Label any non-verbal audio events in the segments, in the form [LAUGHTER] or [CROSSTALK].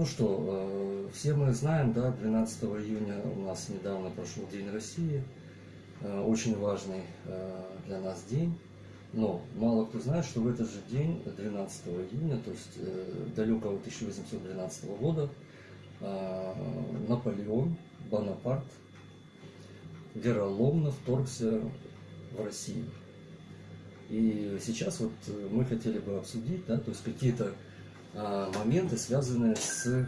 Ну что, э, все мы знаем, да, 12 июня у нас недавно прошел День России, э, очень важный э, для нас день. Но мало кто знает, что в этот же день, 12 июня, то есть далекого 1812 года, Наполеон Бонапарт вероломно вторгся в Россию. И сейчас вот мы хотели бы обсудить, да, то есть какие-то моменты, связанные с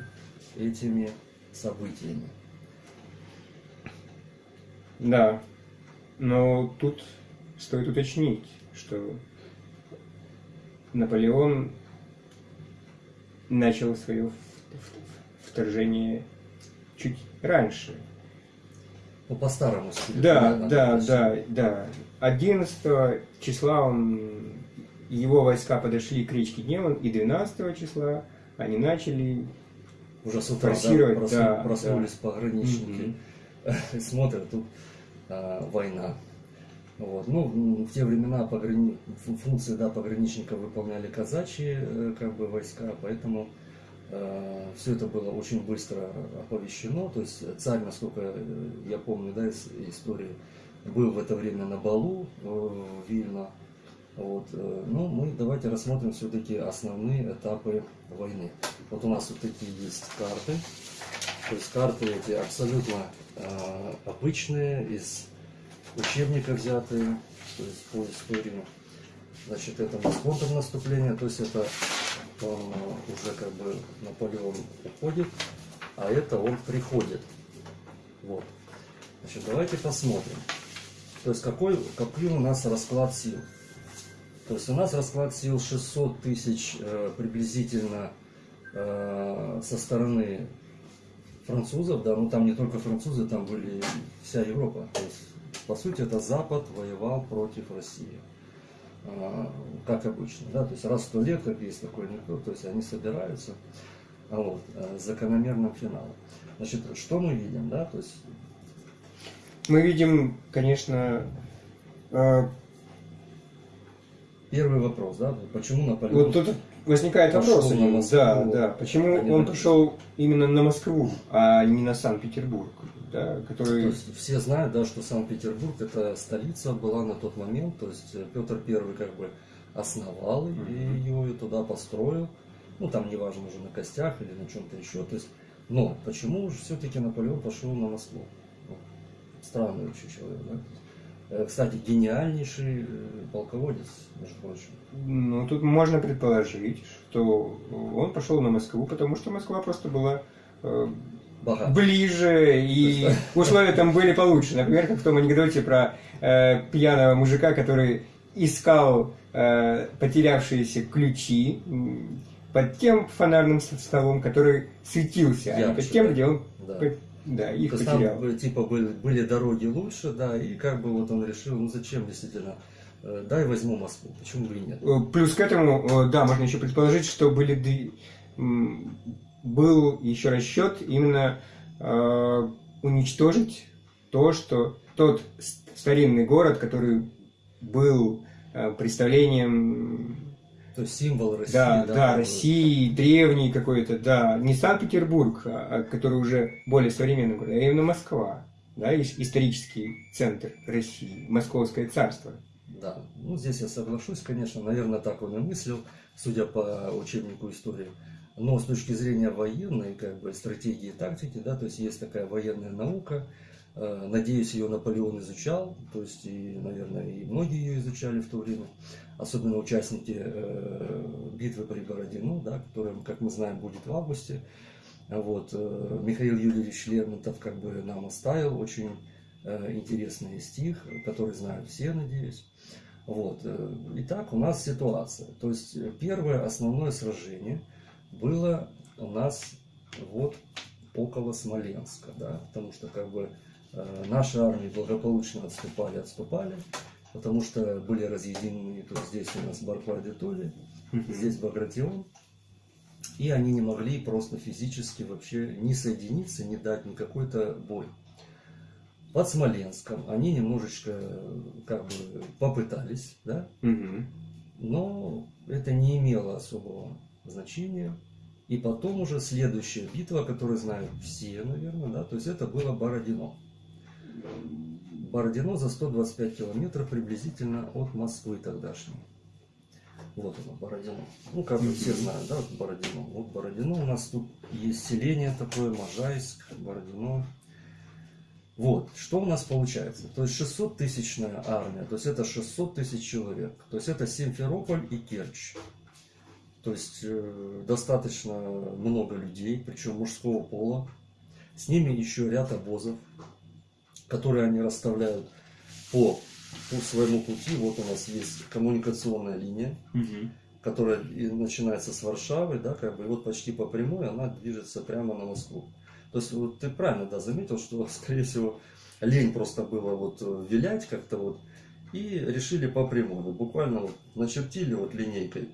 этими событиями. Да, но тут стоит уточнить, что Наполеон начал свое вторжение чуть раньше. Ну, по старому стилю. Да, да, да, да. 11 числа он его войска подошли к речке Дневан, и 12 числа они начали уже с утра. Да, просну, да, проснулись да. пограничники, mm-hmm. [LAUGHS] смотрят, тут а, война. Вот. Ну, в те времена пограни... функции да, пограничника выполняли казачьи э, как бы, войска, поэтому э, все это было очень быстро оповещено. То есть царь, насколько я помню да, из истории, был в это время на балу э, в Вильно. Вот. Э, ну, мы давайте рассмотрим все-таки основные этапы войны. Вот у нас вот такие есть карты. То есть карты эти абсолютно э, обычные, из учебника взятые, то есть по истории. Значит, это у нас контрнаступление, то есть это он э, уже как бы Наполеон уходит, а это он приходит. Вот. Значит, давайте посмотрим. То есть какой, какой у нас расклад сил. То есть у нас расклад сил 600 тысяч э, приблизительно э, со стороны французов, да, ну там не только французы, там были вся Европа. То есть, по сути, это Запад воевал против России. Э, как обычно, да, то есть раз в сто лет, как есть такой анекдот, то есть они собираются вот, э, с закономерным финалом. Значит, что мы видим, да, то есть... Мы видим, конечно, Первый вопрос, да, почему Наполеон... Вот тут возникает вопрос, на да, да, почему а он пошел именно на Москву, а не на Санкт-Петербург, да, который... То есть все знают, да, что Санкт-Петербург это столица была на тот момент, то есть Петр Первый как бы основал mm -hmm. ее и туда построил, ну там неважно уже на костях или на чем-то еще, то есть, но почему же все-таки Наполеон пошел на Москву? Ну, странный очень человек, да? Э, кстати, гениальнейший э, полководец, между прочим. Ну, тут можно предположить, что он пошел на Москву, потому что Москва просто была э, ближе, и условия там были получше. Например, как в том анекдоте про э, пьяного мужика, который искал э, потерявшиеся ключи под тем фонарным столом, который светился, Ярче, а не под тем, да. где он да. Да, их То потерял. Там, типа, были, были дороги лучше, да, и как бы вот он решил, ну зачем действительно, э, дай возьму Москву, почему бы и нет. Э, плюс к этому, э, да, можно еще предположить, что были, был еще расчет именно э, уничтожить то, что тот старинный город, который был представлением то есть символ России. Да, да, да России, древний какой-то, да. Не Санкт-Петербург, а, а, который уже более современный город, а именно Москва. Да, исторический центр России, Московское царство. Да, ну здесь я соглашусь, конечно, наверное, так он и мыслил, судя по учебнику истории. Но с точки зрения военной, как бы, стратегии и тактики, да, то есть есть такая военная наука, надеюсь, ее Наполеон изучал, то есть, и, наверное, и многие ее изучали в то время, особенно участники э, битвы при Бородино, да, которая, как мы знаем, будет в августе. Вот, э, Михаил Юрьевич Лермонтов как бы нам оставил очень интересный стих, который знают все, надеюсь. Вот. Итак, у нас ситуация. То есть первое основное сражение было у нас вот около Смоленска, да, потому что как бы Э, наши армии благополучно отступали, отступали, потому что были разъединены, то здесь у нас Барклай Толи, здесь Багратион, и они не могли просто физически вообще не соединиться, не дать никакой-то бой. Под Смоленском они немножечко как бы попытались, да, но это не имело особого значения, И потом уже следующая битва, которую знают все, наверное, да, то есть это было Бородино. Бородино за 125 километров приблизительно от Москвы тогдашней. Вот оно, Бородино. Ну, как бы все знают, да, Бородино. Вот Бородино у нас тут есть селение такое, Можайск, Бородино. Вот, что у нас получается? То есть 600 тысячная армия, то есть это 600 тысяч человек. То есть это Симферополь и Керчь. То есть э, достаточно много людей, причем мужского пола. С ними еще ряд обозов, которые они расставляют по, по своему пути. Вот у нас есть коммуникационная линия, угу. которая начинается с Варшавы, да, как бы, и вот почти по прямой она движется прямо на Москву. То есть вот ты правильно да, заметил, что, [LAUGHS] скорее всего, лень просто было вот э, вилять как-то вот, и решили по прямой. Вот буквально вот начертили вот линейкой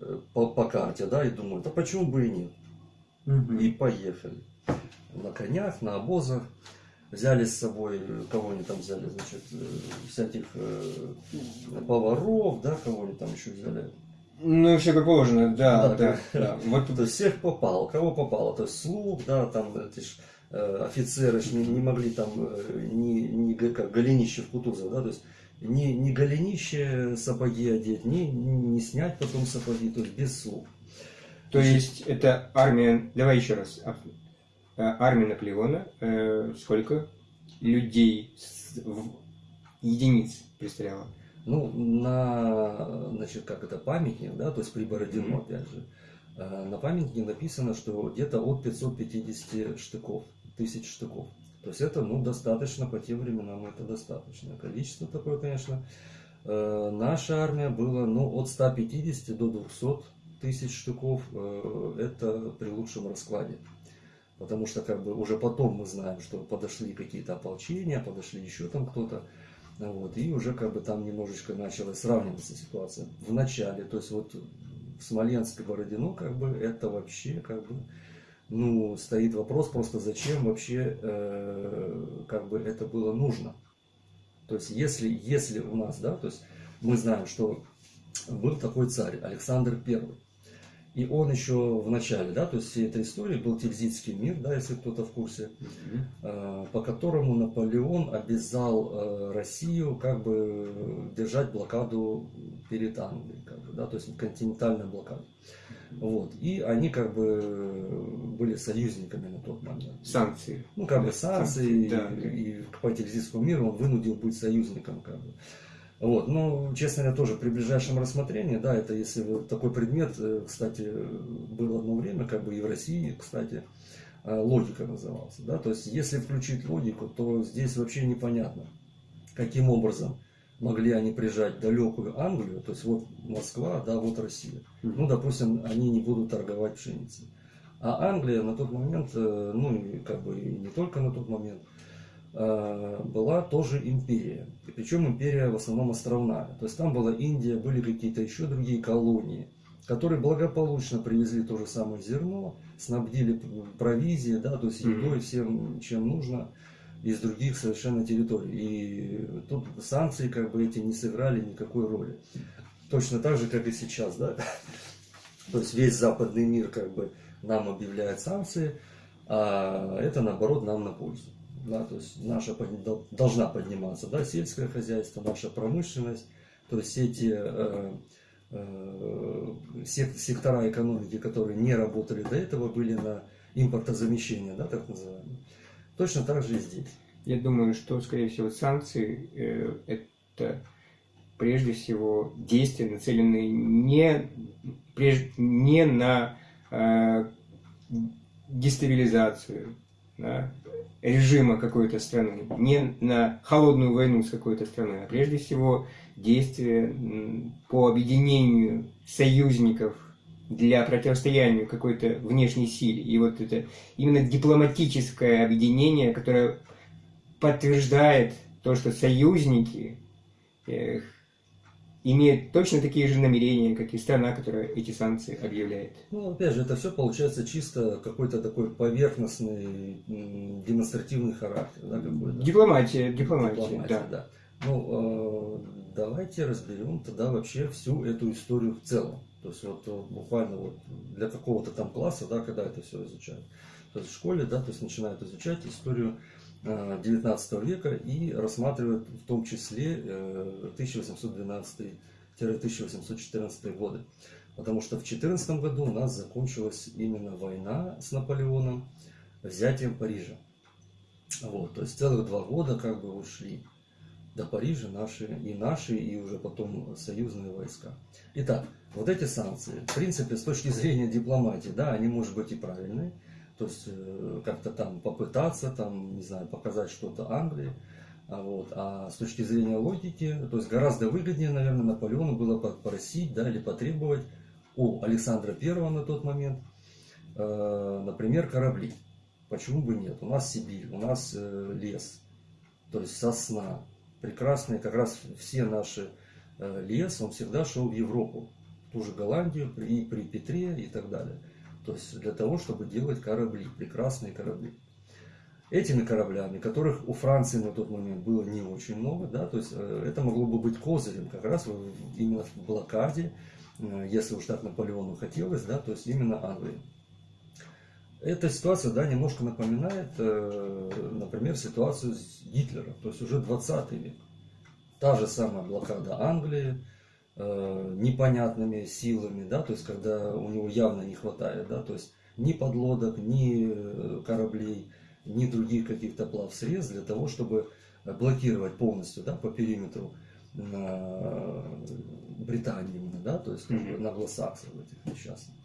э, по, по карте, да, и думают, а почему бы и нет? Угу. И поехали. На конях, на обозах. Взяли с собой, кого они там взяли, значит, э, всяких поваров, да, кого они там еще взяли, ну, все как положено, да, да. да, да. [LAUGHS] Вот то есть всех попало, кого попало, то есть слуг, да, там эти ж, э, офицеры ж не, не могли там э, ни, ни как голенище в Кутузов, да, то есть не, не голенище сапоги одеть, не, не снять потом сапоги, то есть без слуг. То есть это армия, давай еще раз, э, армия Наполеона, э, сколько людей единиц представляла? Ну, на, значит, как это, памятник, да, то есть при Бородино, опять же, э, на памятнике написано, что где-то от 550 штыков, тысяч штыков. То есть это, ну, достаточно, по тем временам это достаточное количество такое, конечно. Э, наша армия была, ну, от 150 до 200 тысяч штыков, э, это при лучшем раскладе. Потому что, как бы, уже потом мы знаем, что подошли какие-то ополчения, подошли еще там кто-то. Вот, и уже как бы там немножечко началась сравниваться ситуация в начале. То есть вот Смоленск и Бородино как бы это вообще как бы ну, стоит вопрос просто зачем вообще э, как бы это было нужно. То есть если, если у нас, да, то есть мы знаем, что был такой царь Александр Первый. И он еще в начале, да, то есть всей этой истории был Тильзитский мир, да, если кто-то в курсе, mm-hmm. по которому Наполеон обязал э, Россию как бы держать блокаду перед Англией, как бы, да, то есть континентальная блокада. Вот. И они как бы были союзниками на тот момент. Санкции. Ну, как бы санкции, санкции да. и, и по Тильзитскому миру он вынудил быть союзником. Как бы. Вот, ну, честно говоря, тоже при ближайшем рассмотрении, да, это если такой предмет, э, кстати, был одно время, как бы и в России, кстати, э, логика назывался, да, то есть если включить логику, то здесь вообще непонятно, каким образом могли они прижать далекую Англию, то есть вот Москва, да, вот Россия. Ну, допустим, они не будут торговать пшеницей. А Англия на тот момент, э, ну, как бы и не только на тот момент, была тоже империя. И причем империя в основном островная. То есть там была Индия, были какие-то еще другие колонии, которые благополучно привезли то же самое зерно, снабдили провизией, да, то есть едой, всем, чем нужно из других совершенно территорий. И тут санкции как бы эти не сыграли никакой роли. Точно так же, как и сейчас, да. То есть весь западный мир как бы нам объявляет санкции, а это наоборот нам на пользу да, то есть наша должна подниматься, да, сельское хозяйство, наша промышленность, то есть эти э, э, сектора экономики, которые не работали до этого, были на импортозамещение, да, так называемое. Точно так же и здесь. Я думаю, что, скорее всего, санкции э, это прежде всего действия, нацеленные не, прежде, не на э, дестабилизацию, да, режима какой-то страны, не на холодную войну с какой-то страной, а прежде всего действия по объединению союзников для противостояния какой-то внешней силе. И вот это именно дипломатическое объединение, которое подтверждает то, что союзники имеет точно такие же намерения, как и страна, которая эти санкции объявляет. Ну, опять же, это все получается чисто какой-то такой поверхностный демонстративный характер. Да. Дипломатия, дипломатия, дипломатия да. да. Ну, э, давайте разберем тогда вообще всю эту историю в целом. То есть вот буквально вот для какого-то там класса, да, когда это все изучают. То есть в школе, да, то есть начинают изучать историю 19 века и рассматривают в том числе 1812-1814 годы. Потому что в 14 году у нас закончилась именно война с Наполеоном, взятием Парижа. Вот, то есть целых два года как бы ушли до Парижа наши, и наши, и уже потом союзные войска. Итак, вот эти санкции, в принципе, с точки зрения дипломатии, да, они, может быть, и правильные. То есть, э, как-то там попытаться, там, не знаю, показать что-то Англии. А, вот. а с точки зрения логики, то есть гораздо выгоднее, наверное, Наполеону было попросить, да, или потребовать у Александра Первого на тот момент, э, например, корабли. Почему бы нет? У нас Сибирь, у нас э, лес, то есть сосна. Прекрасные, как раз все наши э, лес, он всегда шел в Европу, в ту же Голландию, и при Петре и так далее. То есть для того, чтобы делать корабли, прекрасные корабли. Этими кораблями, которых у Франции на тот момент было не очень много, да, то есть э, это могло бы быть козырем как раз именно в блокаде, э, если уж так Наполеону хотелось, да, то есть именно Англии. Эта ситуация, да, немножко напоминает, э, например, ситуацию с Гитлером, то есть уже 20 век. Та же самая блокада Англии, непонятными силами, да, то есть когда у него явно не хватает, да, то есть ни подлодок, ни э, кораблей, ни других каких-то плавсредств для того, чтобы блокировать полностью, да, по периметру на Британии да, то есть mm-hmm. на англосаксов этих несчастных.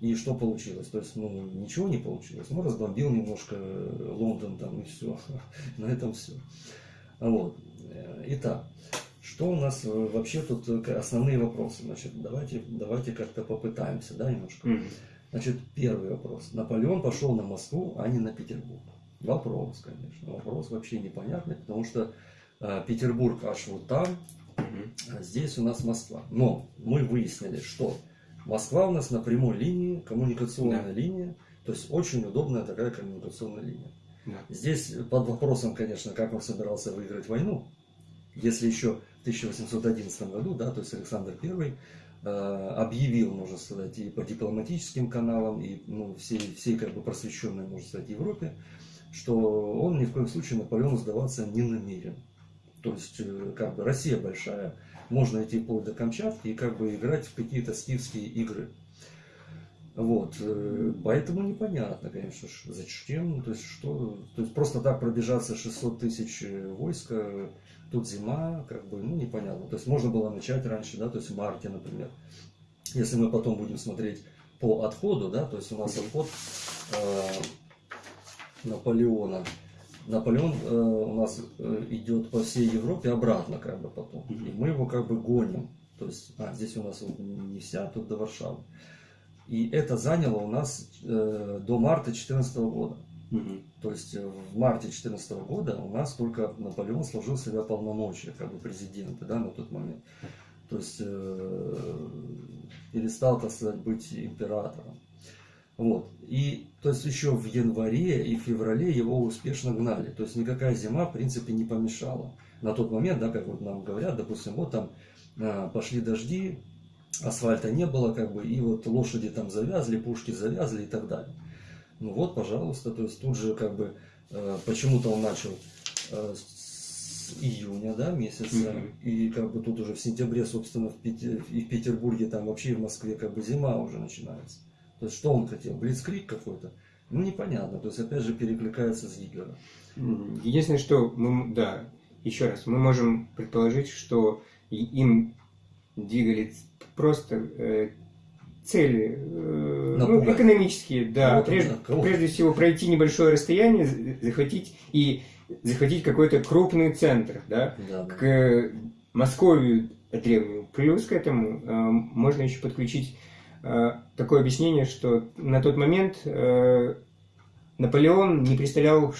И что получилось? То есть, ну, ничего не получилось. Ну, разбомбил немножко Лондон там и все. [LAUGHS] На этом все. Вот. Итак, что у нас вообще тут основные вопросы? Значит, давайте, давайте как-то попытаемся, да, немножко. Значит, первый вопрос. Наполеон пошел на Москву, а не на Петербург. Вопрос, конечно. Вопрос вообще непонятный, потому что э, Петербург аж вот там, а здесь у нас Москва. Но мы выяснили, что Москва у нас на прямой линии, коммуникационная да. линия, то есть очень удобная такая коммуникационная линия. Да. Здесь под вопросом, конечно, как он собирался выиграть войну, если еще в 1811 году, да, то есть Александр I э, объявил, можно сказать, и по дипломатическим каналам, и ну, всей, всей как бы просвещенной, можно сказать, Европе, что он ни в коем случае Наполеону сдаваться не намерен. То есть, э, как бы Россия большая, можно идти вплоть до Камчатки и как бы играть в какие-то скифские игры. Вот, э, поэтому непонятно, конечно, зачем, то есть что, то есть просто так пробежаться 600 тысяч войска, тут зима, как бы, ну непонятно, то есть можно было начать раньше, да, то есть в марте, например. Если мы потом будем смотреть по отходу, да, то есть у нас отход э, Наполеона Наполеон э, у нас э, идет по всей Европе обратно, как бы потом. И мы его как бы гоним. То есть, а, здесь у нас не вся, тут до Варшавы. И это заняло у нас э, до марта 2014 года. То есть э, в марте 2014 года у нас только Наполеон сложил себя полномочия, как бы президента, да, на тот момент. То есть э, перестал, так сказать, быть императором. Вот. И то есть еще в январе и феврале его успешно гнали. То есть никакая зима, в принципе, не помешала. На тот момент, да, как вот нам говорят, допустим, вот там а, пошли дожди, асфальта не было, как бы, и вот лошади там завязли, пушки завязли и так далее. Ну вот, пожалуйста, то есть тут же как бы э, почему-то он начал э, с июня, да, месяца, mm-hmm. и как бы тут уже в сентябре, собственно, в, Пете, и в Петербурге, там вообще и в Москве как бы зима уже начинается. То есть, что он хотел? Блицкрик какой-то? Ну, непонятно. То есть, опять же, перекликается с Гитлером. Единственное, что мы, да, еще раз, мы можем предположить, что им двигали просто э, цели э, ну, экономические, да. Ну, прежде, да прежде всего пройти небольшое расстояние, захватить и захватить какой-то крупный центр, да, да к да. Московию древнюю. Плюс к этому э, можно еще подключить Э, такое объяснение, что на тот момент э, Наполеон не представлял,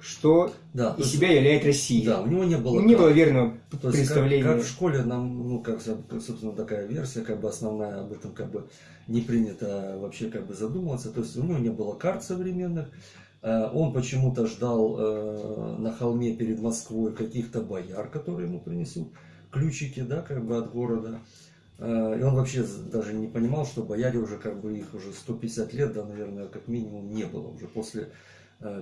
что да, из себя является Россия. Да, у него не было, не было верного то представления. Как, как в школе нам, ну, как, собственно, такая версия, как бы основная, об этом как бы не принято вообще как бы задумываться. То есть у него не было карт современных, э, он почему-то ждал на холме перед Москвой каких-то бояр, которые ему принесут ключики, да, как бы от города. Э, и он вообще даже не понимал, что бояре уже как бы их уже 150 лет, да, наверное, как минимум не было уже после э,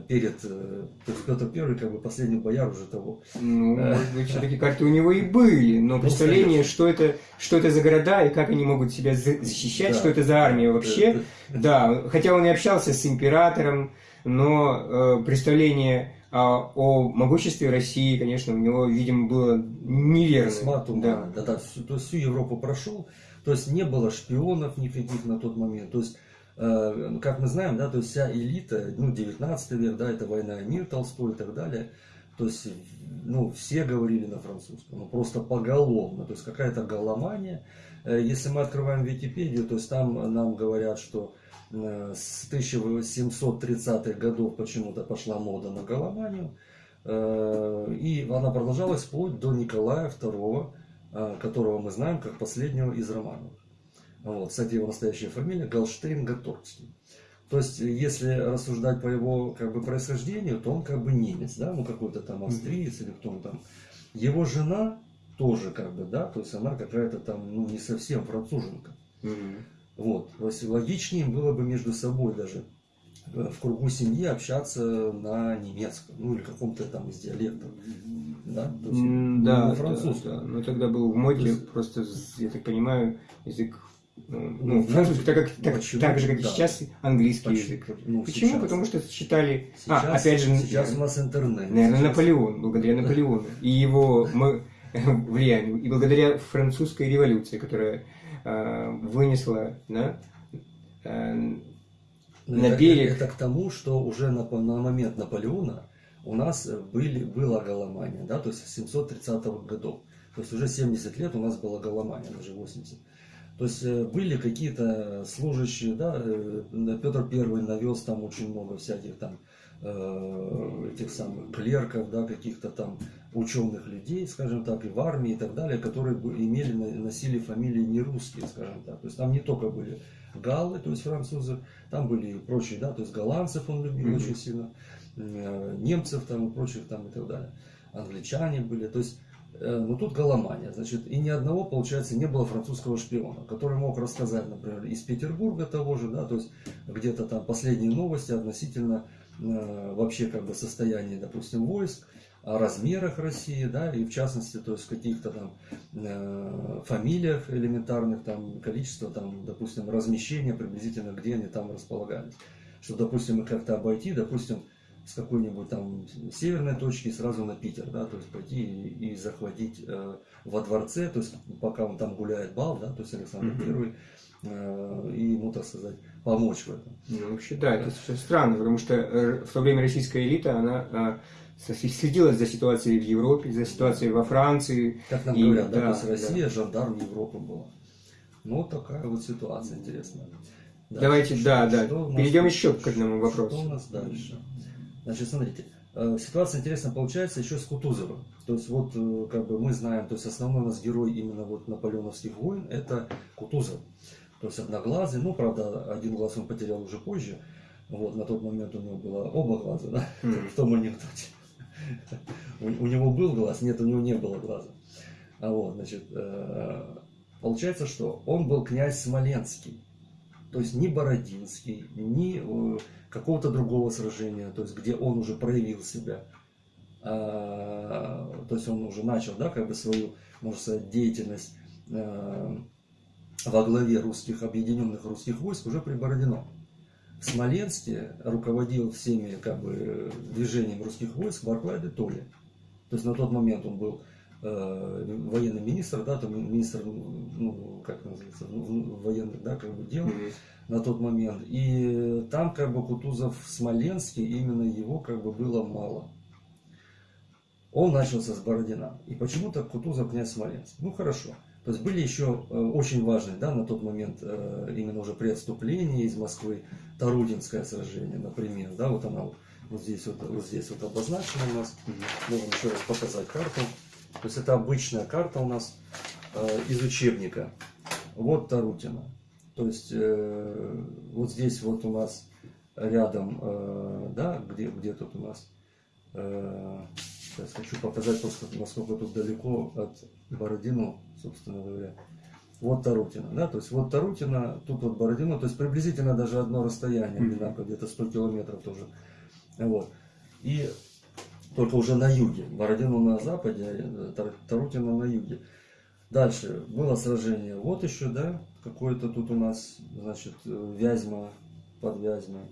перед, э, то есть Петр Первый, как бы последний бояр уже того. Ну, может быть, все-таки карты у него и были, но представление, что это, что это за города и как они могут себя защищать, да. что это за армия вообще. Да, хотя он и общался с императором, но э, представление а о могуществе России, конечно, у него, видимо, было неверно. Да. да, да, то есть всю Европу прошел, то есть не было шпионов никаких на тот момент, то есть э, как мы знаем, да, то есть вся элита, ну, 19 век, да, это война и мир Толстой и так далее, то есть, ну, все говорили на французском, ну, просто поголовно, то есть какая-то голомания. Э, если мы открываем Википедию, то есть там нам говорят, что Э, с 1730-х годов почему-то пошла мода на голоманию. Э, и она продолжалась вплоть до Николая II, э, которого мы знаем как последнего из романов. Вот, кстати, его настоящая фамилия Галштейн Гаторгский. То есть, если рассуждать по его как бы, происхождению, то он как бы немец, да, ну какой-то там австриец или кто он там. Его жена тоже как бы, да, то есть она какая-то там, ну не совсем француженка. Mm-hmm. Вот. Логичнее было бы между собой даже э, в кругу семьи общаться на немецком, ну или каком-то там из диалектов. Да, То есть, да, французском. Да, да. Но тогда был в моде есть... просто, я так понимаю, язык ну, ну, французский, так, как, так, так же, как да. сейчас, английский Почему? язык. Ну, Почему? Сейчас. Потому что считали... А, сейчас, а, опять же... Сейчас у нас интернет. Наверное, сейчас. Наполеон, благодаря Наполеону. И его [LAUGHS] влиянию. И благодаря французской революции, которая Э, вынесла да, э, на берег. Это, это к тому, что уже на, на момент Наполеона у нас были, была голомания, да, то есть с 730-х годов. То есть уже 70 лет у нас была голомания, даже 80. То есть э, были какие-то служащие, да, Петр Первый навез там очень много всяких там Э, этих самых клерков, да, каких-то там ученых людей, скажем так, и в армии и так далее, которые имели, носили фамилии не русские, скажем так. То есть там не только были галлы, то есть французы, там были и прочие, да, то есть голландцев он любил mm-hmm. очень сильно, э, немцев там и прочих там и так далее, англичане были, то есть э, но тут голомания, значит, и ни одного, получается, не было французского шпиона, который мог рассказать, например, из Петербурга того же, да, то есть где-то там последние новости относительно Э, вообще как бы состоянии, допустим, войск, о размерах России, да, и в частности, то есть каких-то там э, фамилиях элементарных, там количество, там, допустим, размещения приблизительно, где они там располагались. Что, допустим, их как-то обойти, допустим, с какой-нибудь там северной точки сразу на Питер, да, то есть пойти и, и захватить э, во дворце, то есть пока он там гуляет бал, да, то есть Александр mm-hmm. Первый, э, и ему, так сказать, помочь в этом. Ну, вообще, да, это все странно, потому что э, в то время российская элита, она э, следила за ситуацией в Европе, за ситуацией во Франции. Как нам и, говорят, да, да, то есть Россия да. жандарм Европы была. Ну, такая вот ситуация интересная. Дальше. Давайте, что, да, да, перейдем еще к одному вопросу. Что у нас дальше? Значит, смотрите, э, ситуация интересная получается еще с Кутузовым. То есть вот как бы мы знаем, то есть основной у нас герой именно вот наполеоновских войн это Кутузов то есть одноглазый, ну, правда, один глаз он потерял уже позже, вот, на тот момент у него было оба глаза, да, mm. [LAUGHS] в том анекдоте. [LAUGHS] у, него был глаз, нет, у него не было глаза. А вот, значит, э, получается, что он был князь Смоленский, то есть ни Бородинский, ни э, какого-то другого сражения, то есть где он уже проявил себя. А, то есть он уже начал, да, как бы свою, можно сказать, деятельность э, во главе русских, объединенных русских войск уже при Бородино. В Смоленске руководил всеми как бы, движением русских войск Барклай де Толли. То есть на тот момент он был военный министр, да, там министр, ну, как называется, военных, да, как бы дел mm-hmm. на тот момент. И там как бы Кутузов в Смоленске, именно его как бы было мало. Он начался с Бородина. И почему-то Кутузов князь Смоленск. Ну хорошо. То есть были еще э, очень важные да, на тот момент, э, именно уже при отступлении из Москвы, Тарутинское сражение, например. Да, вот она вот здесь вот, вот здесь вот обозначена у нас. Можем еще раз показать карту. То есть это обычная карта у нас э, из учебника. Вот Тарутина. То есть вот здесь вот у нас рядом, да, где, где тут у нас Сейчас хочу показать просто, насколько тут далеко от Бородино, собственно говоря. вот Тарутина, да, то есть вот Тарутина, тут вот Бородино, то есть приблизительно даже одно расстояние, одинаково, где-то 100 километров тоже, вот. И только уже на юге, Бородино на западе, а Тарутина на юге. Дальше было сражение, вот еще, да, какое-то тут у нас, значит, Вязьма под Вязьмой.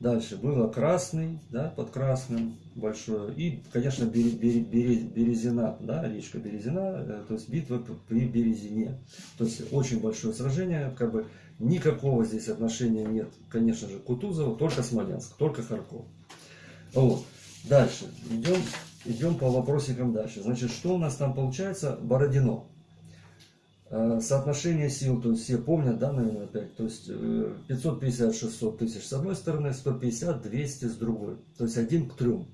Дальше было Красный, да, под Красным большое. И, конечно, Березина, да, речка Березина, э, то есть битва при Березине. То есть очень большое сражение, как бы никакого здесь отношения нет, конечно же, к Кутузову, только Смоленск, только Харьков. Вот. Дальше, идем, идем по вопросикам дальше. Значит, что у нас там получается? Бородино. Э, соотношение сил, то есть все помнят, да, наверное, опять, то есть 550-600 э, тысяч с одной стороны, 150-200 с другой, то есть один к трем.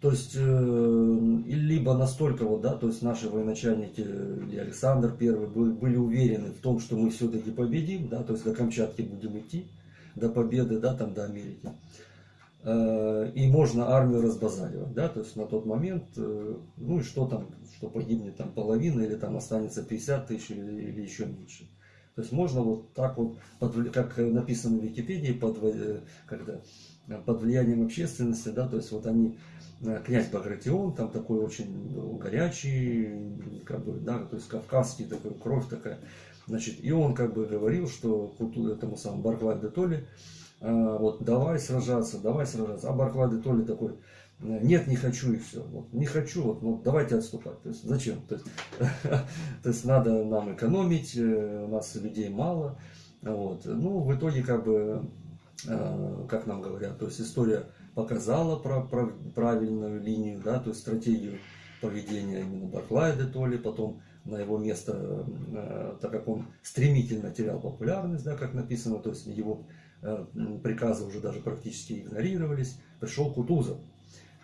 То есть, э, либо настолько вот, да, то есть наши военачальники, или Александр Первый, были уверены в том, что мы все-таки победим, да, то есть до Камчатки будем идти, до победы, да, там до Америки. Э, и можно армию разбазаривать, да, то есть на тот момент, э, ну и что там, что погибнет там половина или там останется 50 тысяч или, или еще меньше. То есть можно вот так вот, под, как написано в Википедии, под, э, когда, под влиянием общественности, да, то есть вот они, князь Багратион, там такой очень горячий, как бы, да, то есть кавказский такой, кровь такая, значит, и он как бы говорил, что этому самому Барклай де Толли, вот давай сражаться, давай сражаться. А Барклады то ли такой, нет, не хочу и все. Вот, не хочу, вот, ну, давайте отступать. То есть, зачем? То есть, [LAUGHS] то надо нам экономить, э, у нас людей мало. Вот. Ну, в итоге, как бы, э, как нам говорят, то есть история показала про, про правильную линию, да, то есть стратегию поведения именно Барклая де Толли, потом на его место, э, так как он стремительно терял популярность, да, как написано, то есть его Э, приказы уже даже практически игнорировались, пришел Кутузов.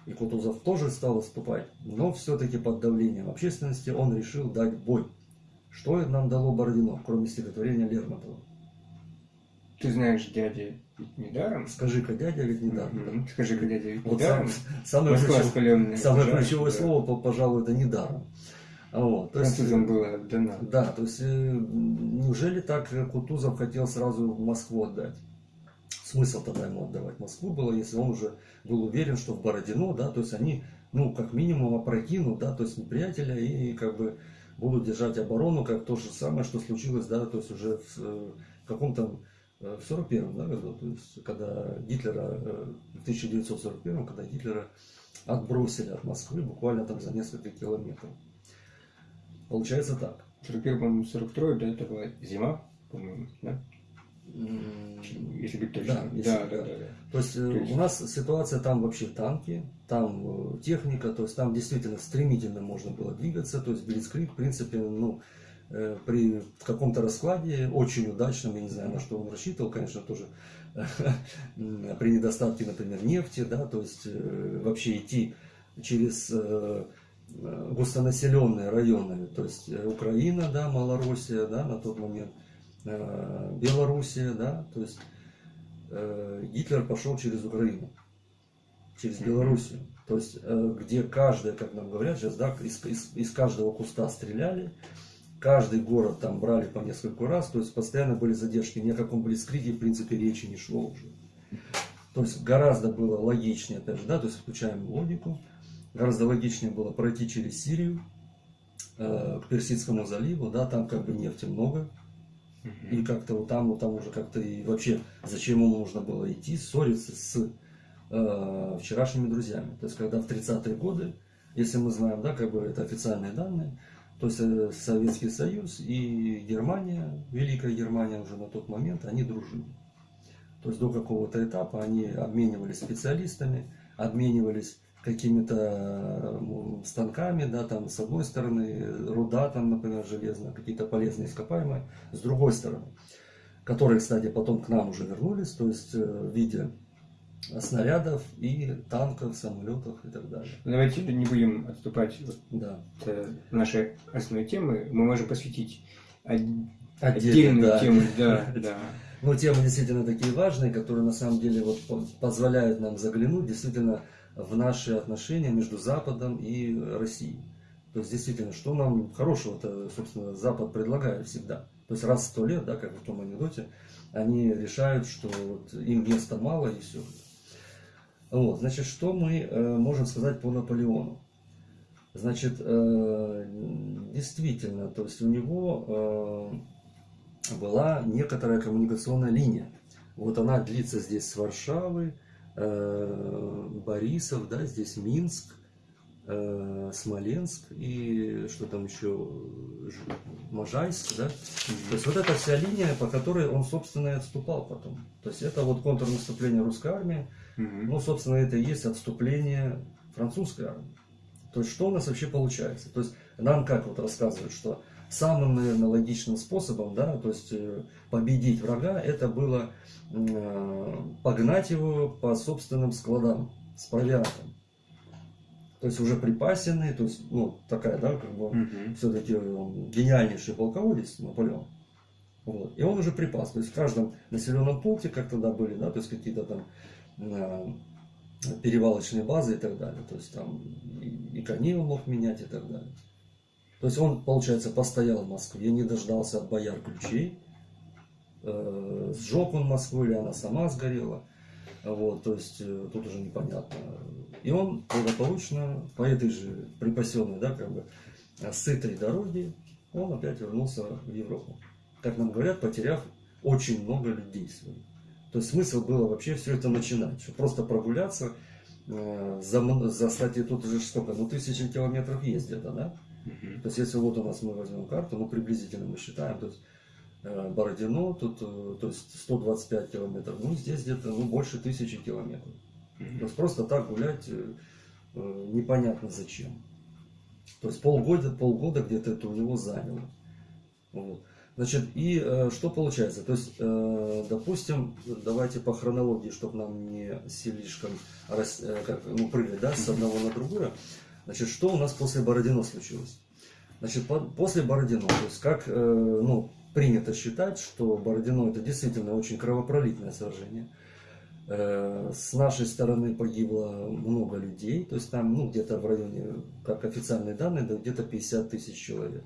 И Кутузов тоже стал выступать, но все-таки под давлением общественности он решил дать бой. Что нам дало Бородино, кроме стихотворения Лермонтова? Ты знаешь, дядя ведь недаром? Скажи-ка, дядя ведь недаром. Mm-hmm. Скажи-ка, дядя ведь вот недаром? Сам, самое ключевое, самое ключевое да. слово, пожалуй, это недаром. Вот, то есть, было отдано. Да, то есть э, неужели так Кутузов хотел сразу Москву отдать? Смысл тогда ему отдавать Москву было, если он уже был уверен, что в Бородино, да, то есть они, ну, как минимум опрокинут, да, то есть неприятеля и как бы будут держать оборону, как то же самое, что случилось, да, то есть уже в, в каком-то э, в 41 да, году, то есть когда Гитлера, э, в 1941, когда Гитлера отбросили от Москвы буквально там за несколько километров. Получается так. 41, 42, да, это была зима, по-моему, да? Если быть точным. Да, если, да, да, да, да. То есть, то есть у нас ситуация там вообще танки, там э, техника, то есть там действительно стремительно можно было двигаться, то есть Блицкрик, в принципе, ну, э, при каком-то раскладе, очень удачном, я не знаю, на что он рассчитывал, конечно, тоже [LAUGHS] при недостатке, например, нефти, да, то есть э, вообще идти через густонаселенные районы, то есть Украина, да, Малороссия, да, на тот момент, Э, Белоруссия, да, то есть э, Гитлер пошел через Украину, через Белоруссию, то есть э, где каждая, как нам говорят сейчас, да, из, из, из каждого куста стреляли, каждый город там брали по нескольку раз, то есть постоянно были задержки, ни о каком блицкриге в принципе речи не шло уже. То есть гораздо было логичнее, опять же, да, то есть включаем логику, гораздо логичнее было пройти через Сирию, э, к Персидскому заливу, да, там как бы нефти много, и как-то вот там, вот там уже как-то и вообще, зачем ему нужно было идти, ссориться с э, вчерашними друзьями. То есть, когда в 30-е годы, если мы знаем, да, как бы это официальные данные, то есть Советский Союз и Германия, Великая Германия уже на тот момент, они дружили. То есть до какого-то этапа они обменивались специалистами, обменивались какими-то станками, да, там с одной стороны руда, там, например, железная, какие-то полезные ископаемые, с другой стороны, которые, кстати, потом к нам уже вернулись, то есть э, в виде снарядов и танков, самолетов и так далее. Давайте не будем отступать да. от э, нашей основной темы. Мы можем посвятить отдельную да. тему. Да, [LAUGHS] да. Ну, темы действительно такие важные, которые на самом деле вот позволяют нам заглянуть действительно в наши отношения между Западом и Россией. То есть, действительно, что нам хорошего-то, собственно, Запад предлагает всегда. То есть, раз в сто лет, да, как в том анекдоте, они решают, что вот им места мало и все. Вот, значит, что мы э, можем сказать по Наполеону? Значит, э, действительно, то есть у него э, была некоторая коммуникационная линия. Вот она длится здесь с Варшавы, Борисов, да, здесь Минск, э, Смоленск и что там еще, Можайск, да. То есть вот эта вся линия, по которой он, собственно, и отступал потом. То есть это вот контрнаступление русской армии, ну, собственно, это и есть отступление французской армии. То есть что у нас вообще получается? То есть нам как вот рассказывают, что самым, наверное, логичным способом, да, то есть э, победить врага, это было э, погнать его по собственным складам с провиантом. То есть уже припасенный, то есть, ну, такая, да, как бы, угу. все-таки гениальнейший полководец Наполеон. Вот. И он уже припас. То есть в каждом населенном пункте, как тогда были, да, то есть какие-то там э, перевалочные базы и так далее. То есть там и, и коней он мог менять и так далее. То есть он, получается, постоял в Москве, не дождался от бояр ключей, э, сжег он Москву или она сама сгорела. Вот, то есть э, тут уже непонятно. И он благополучно по этой же припасенной, да, как бы, сытой дороге, он опять вернулся в Европу. Как нам говорят, потеряв очень много людей своих. То есть смысл было вообще все это начинать, просто прогуляться, э, за, за, кстати, тут уже сколько, ну тысячи километров где-то, да? Uh-huh. То есть если вот у нас мы возьмем карту, ну приблизительно мы считаем, то есть э, Бородино, тут, э, то есть 125 километров, ну здесь где-то ну, больше тысячи километров. Uh-huh. То есть просто так гулять непонятно зачем. То есть полгода, полгода где-то это у него заняло. Вот. Значит, и э, что получается? То есть, э, допустим, давайте по хронологии, чтобы нам не слишком рас, э, как, ну, прыгать да, с одного на другое. Значит, что у нас после Бородино случилось? Значит, по, после Бородино, то есть как э, ну, принято считать, что Бородино это действительно очень кровопролитное сражение. Э, с нашей стороны погибло много людей, то есть там ну, где-то в районе, как официальные данные, да, где-то 50 тысяч человек.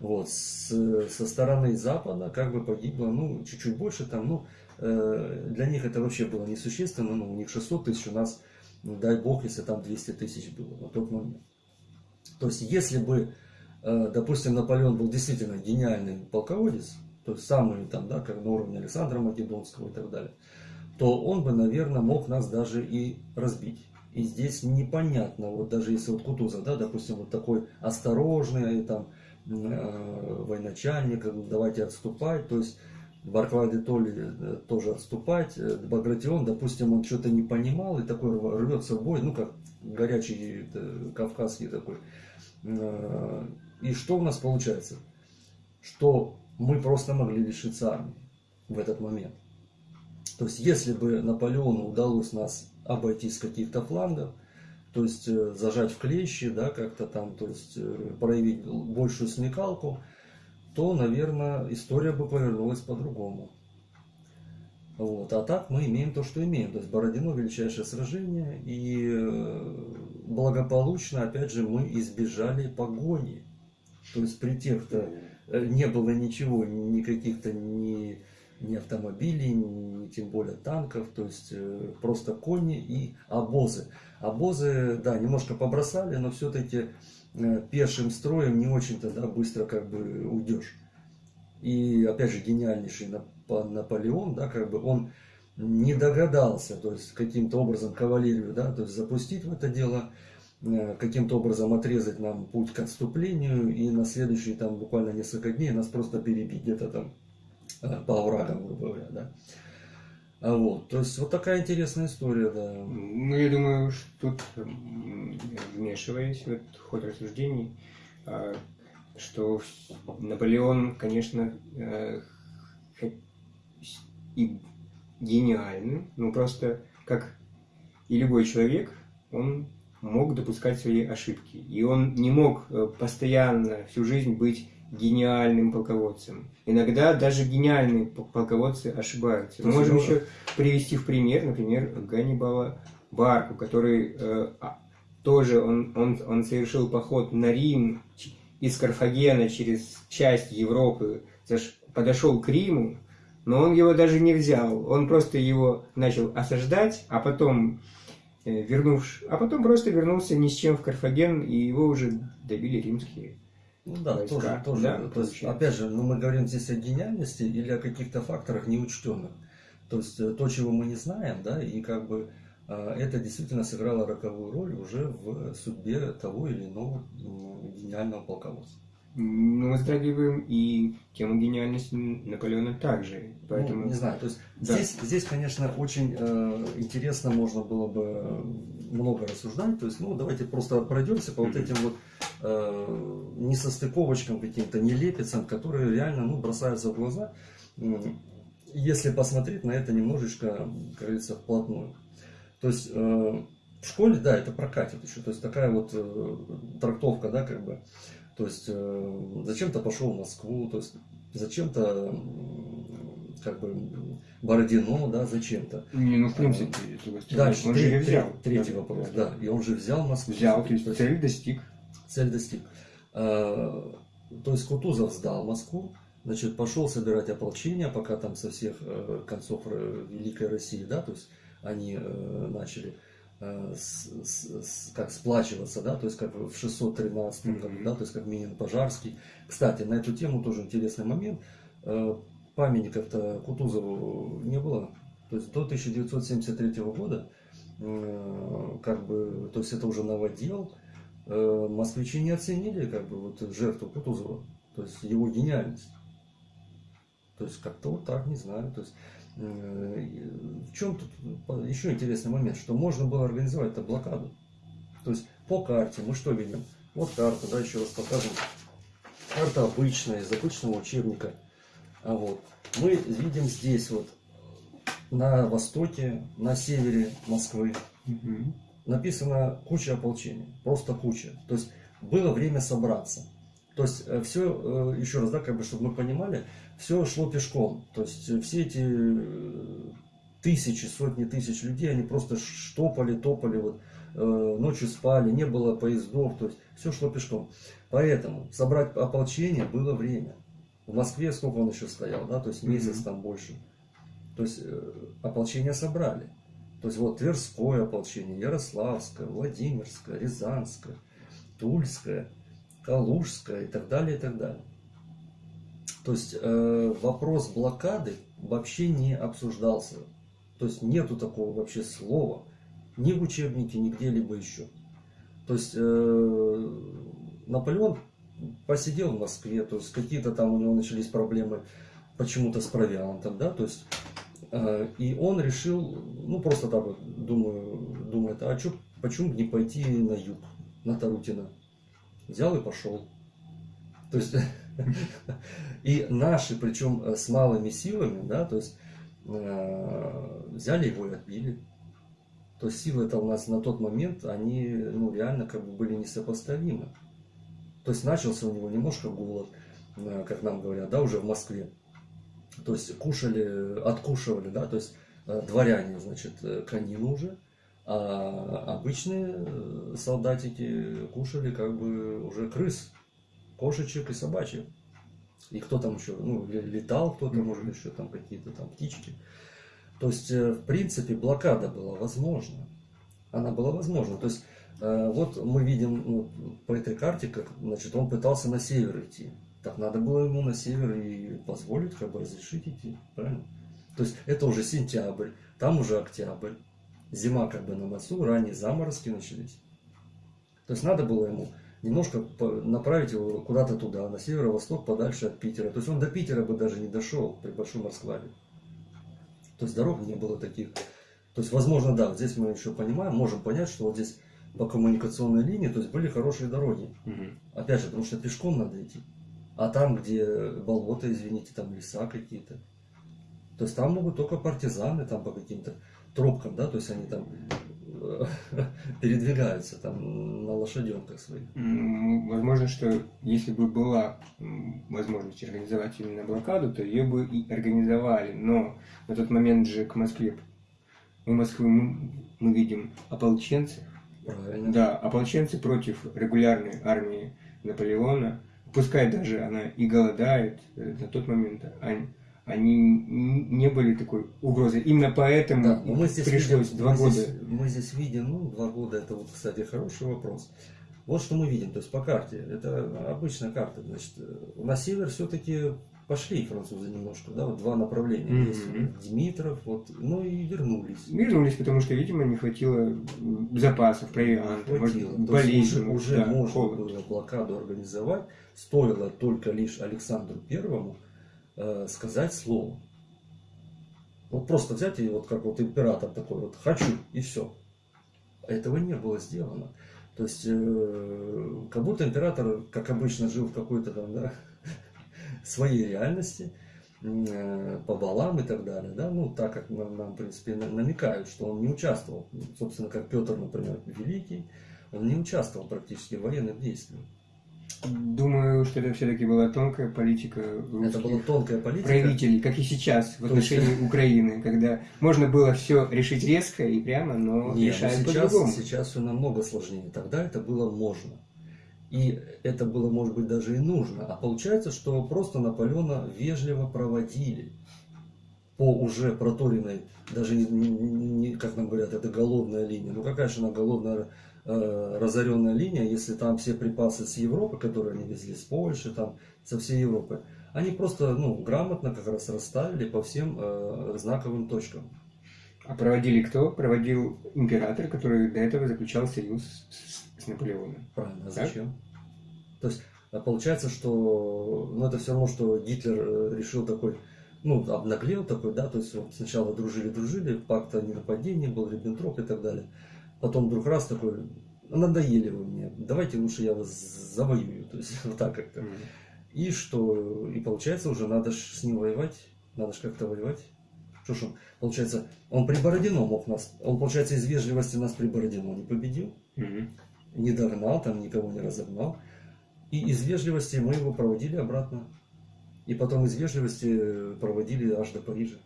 Вот, с, со стороны Запада как бы погибло, ну, чуть-чуть больше там, ну, э, для них это вообще было несущественно, ну, у них 600 тысяч, у нас, ну, дай бог, если там 200 тысяч было на тот момент. То есть, если бы, э, допустим, Наполеон был действительно гениальный полководец, то есть самый там, да, как на уровне Александра Македонского и так далее, то он бы, наверное, мог нас даже и разбить. И здесь непонятно, вот даже если вот Кутузов, да, допустим, вот такой осторожный, там, Э, военачальника, давайте отступать, то есть Барклай де Толли э, тоже отступать, э, Багратион, допустим, он что-то не понимал и такой рвется в бой, ну как горячий кавказский такой. И что у нас получается? Что мы просто могли лишиться армии в этот момент. То есть, если бы Наполеону удалось нас обойти с каких-то флангов, то есть э, зажать в клещи, да, как-то там, то есть э, проявить большую смекалку, то, наверное, история бы повернулась по-другому. Вот. А так мы имеем то, что имеем. То есть Бородино величайшее сражение, и э, благополучно, опять же, мы избежали погони. То есть при тех-то не было ничего, никаких-то ни, ни автомобилей, ни тем более танков, то есть просто кони и обозы. Обозы, да, немножко побросали, но все-таки э, пешим строем не очень-то да, быстро как бы уйдешь. И опять же гениальнейший Наполеон, да, как бы он не догадался, то есть каким-то образом кавалерию, да, то есть запустить в это дело, э, каким-то образом отрезать нам путь к отступлению и на следующие там буквально несколько дней нас просто перебить где-то там э, по оврагам, грубо говоря, да. А вот, то есть вот такая интересная история, да. Ну, я думаю, что тут, вмешиваясь в этот ход рассуждений, а, что Наполеон, конечно, э, и гениальный, но просто как и любой человек, он мог допускать свои ошибки. И он не мог э, постоянно всю жизнь быть гениальным полководцем. Иногда даже гениальные полководцы ошибаются. Мы можем еще привести в пример, например, Ганнибала Барку, который э, тоже он, он, он совершил поход на Рим из Карфагена через часть Европы, подошел к Риму, но он его даже не взял. Он просто его начал осаждать, а потом э, вернувшись, а потом просто вернулся ни с чем в Карфаген, и его уже добили римские. Ну да, войска. тоже, тоже. Да, то есть, опять же, ну, мы говорим здесь о гениальности или о каких-то факторах неучтенных. То есть э, то, чего мы не знаем, да, и как бы а, это действительно сыграло роковую роль уже в судьбе того или иного гениального полководца. Ну, мы затрагиваем и тему гениальности Наполеона также. Поэтому... Ну, не знаю, то есть да. здесь, здесь, конечно, очень э, интересно можно было бы много рассуждать. То есть, ну, давайте просто пройдемся по вот этим вот э, несостыковочкам каким-то, нелепицам, которые реально ну, бросаются в глаза, если посмотреть на это немножечко, как говорится, вплотную. То есть э, в школе, да, это прокатит еще. То есть такая вот э, трактовка, да, как бы. То есть зачем-то пошел в Москву, то есть зачем-то как бы Бородино, да, зачем-то. Не, ну в принципе, а, дальше, он третий, же взял. Третий вопрос, да. И он же взял Москву. Взял, то есть цель достиг. Цель достиг. А, то есть Кутузов сдал Москву, значит, пошел собирать ополчение, пока там со всех э, концов э, Великой России, да, то есть они э, начали э, с, с, как сплачиваться, да, то есть как в 613 году, да, то есть как Минин Пожарский. Кстати, на эту тему тоже интересный момент. Э, памятников-то Кутузову не было. То есть до 1973 года, как бы, то есть это уже новодел, москвичи не оценили как бы вот жертву Кутузова, то есть его гениальность. То есть как-то вот так, не знаю. То есть Э, в чем тут еще интересный момент, что можно было организовать эту блокаду. То есть по карте мы что видим? Вот карта, да, еще раз покажем. Карта обычная, из обычного учебника. А вот мы видим здесь вот на востоке, на севере Москвы угу. Написано куча ополчения, просто куча. То есть было время собраться. То есть э, все, э, еще раз, да, как бы, чтобы мы понимали, все шло пешком. То есть э, все эти тысячи, сотни тысяч людей, они просто штопали, топали, вот, ночью спали, не было поездов, то есть все шло пешком. Поэтому собрать ополчение было время. В Москве сколько он еще стоял, да, то есть месяц mm-hmm. там больше. То есть ополчение собрали. То есть вот Тверское ополчение, Ярославское, Владимирское, Рязанское, Тульское – Калужская и так далее, и так далее. То есть э, вопрос блокады вообще не обсуждался. То есть нету такого вообще слова ни в учебнике, ни где-либо еще. То есть э, Наполеон посидел в Москве, то есть какие-то там у него начались проблемы почему-то с провиантом, да, то есть и он решил, ну просто так вот, думаю, думает, а что, почему не пойти на юг, на Тарутино? взял и пошел. То есть, [LAUGHS] и наши, причем э, с малыми силами, да, то есть, э, взяли его и отбили. То есть силы это у нас на тот момент, они, ну, реально как бы были несопоставимы. То есть начался у него немножко голод, э, как нам говорят, да, уже в Москве. То есть кушали, откушивали, да, то есть э, дворяне, значит, конину уже, а обычные э, солдатики кушали как бы уже крыс, кошечек и собачек. И кто там еще, ну, летал кто-то, может, еще там какие-то там птички. То есть, э, в принципе, блокада была возможна. Она была возможна. То есть, э, вот мы видим ну, по этой карте, как, значит, он пытался на север идти. Так надо было ему на север и позволить, как бы разрешить идти, правильно? То есть, это уже сентябрь, там уже октябрь зима как бы на носу, ранние заморозки начались. То есть надо было ему немножко направить его куда-то туда, на северо-восток, подальше от Питера. То есть он до Питера бы даже не дошел при большом раскладе. То есть дорог не было таких. То есть, возможно, да, здесь мы еще понимаем, можем понять, что вот здесь по коммуникационной линии, то есть были хорошие дороги. Угу. Опять же, потому что пешком надо идти. А там, где болото, извините, там леса какие-то. То есть там могут только партизаны там по каким-то тропкам, да, то есть они там э, [LAUGHS] передвигаются там на лошаденках своих. Возможно, что если бы была возможность организовать именно блокаду, то ее бы и организовали. Но на тот момент же к Москве, у Москвы мы, мы видим ополченцев, Правильно. Да, ополченцы против регулярной армии Наполеона, пускай даже она и голодает э, на тот момент, они, они не были такой угрозой. Именно поэтому да, мы здесь пришлось видим, два мы года. Здесь, мы здесь видим, ну, два года, это вот, кстати, хороший вопрос. Вот что мы видим, то есть по карте, это обычная карта, значит, на север все-таки пошли французы немножко, да, вот два направления mm-hmm. есть, Димитров, вот, ну и вернулись. Вернулись, потому что, видимо, не хватило запасов, провианта, болезнь. Уже, уже да, можно холод. было блокаду организовать, стоило только лишь Александру Первому э, сказать слово. Вот просто взять и вот как вот император такой вот «хочу» и все. Этого не было сделано. То есть, э, как будто император, как обычно, жил в какой-то там, да, [LAUGHS] своей реальности, э, по балам и так далее, да, ну, так как нам, нам, в принципе, намекают, что он не участвовал, собственно, как Петр, например, Великий, он не участвовал практически в военных действиях. Думаю, что это все-таки была тонкая политика Это была тонкая политика. правителей, как и сейчас в отношении есть... Украины, когда можно было все решить резко и прямо, но Нет, решают по-другому. Сейчас все намного сложнее. Тогда это было можно. И это было, может быть, даже и нужно. А получается, что просто Наполеона вежливо проводили по уже проторенной, даже не, не, как нам говорят, это голодная линия. Ну какая же она голодная, э, разоренная линия, если там все припасы с Европы, которые они везли с Польши, там, со всей Европы, они просто ну, грамотно как раз расставили по всем э, знаковым точкам. А проводили кто? Проводил император, который до этого заключал союз с с Наполеоном. Правильно, а зачем? То есть а получается, что ну, это все равно, что Гитлер э, решил такой, ну, обнаглел такой, да, то есть вот сначала дружили-дружили, пакт о ненападении был, Риббентроп и так далее. Потом вдруг раз такой, надоели вы мне, давайте лучше я вас завоюю, то есть [LAUGHS] вот так как-то. Mm-hmm. И что, и получается уже надо ж с ним воевать, надо же как-то воевать. Что ж он, получается, он при Бородино мог нас, он, получается, из вежливости нас при Бородино не победил. Mm-hmm не догнал, там никого не разогнал. И из вежливости мы его проводили обратно. И потом из вежливости проводили аж до Парижа.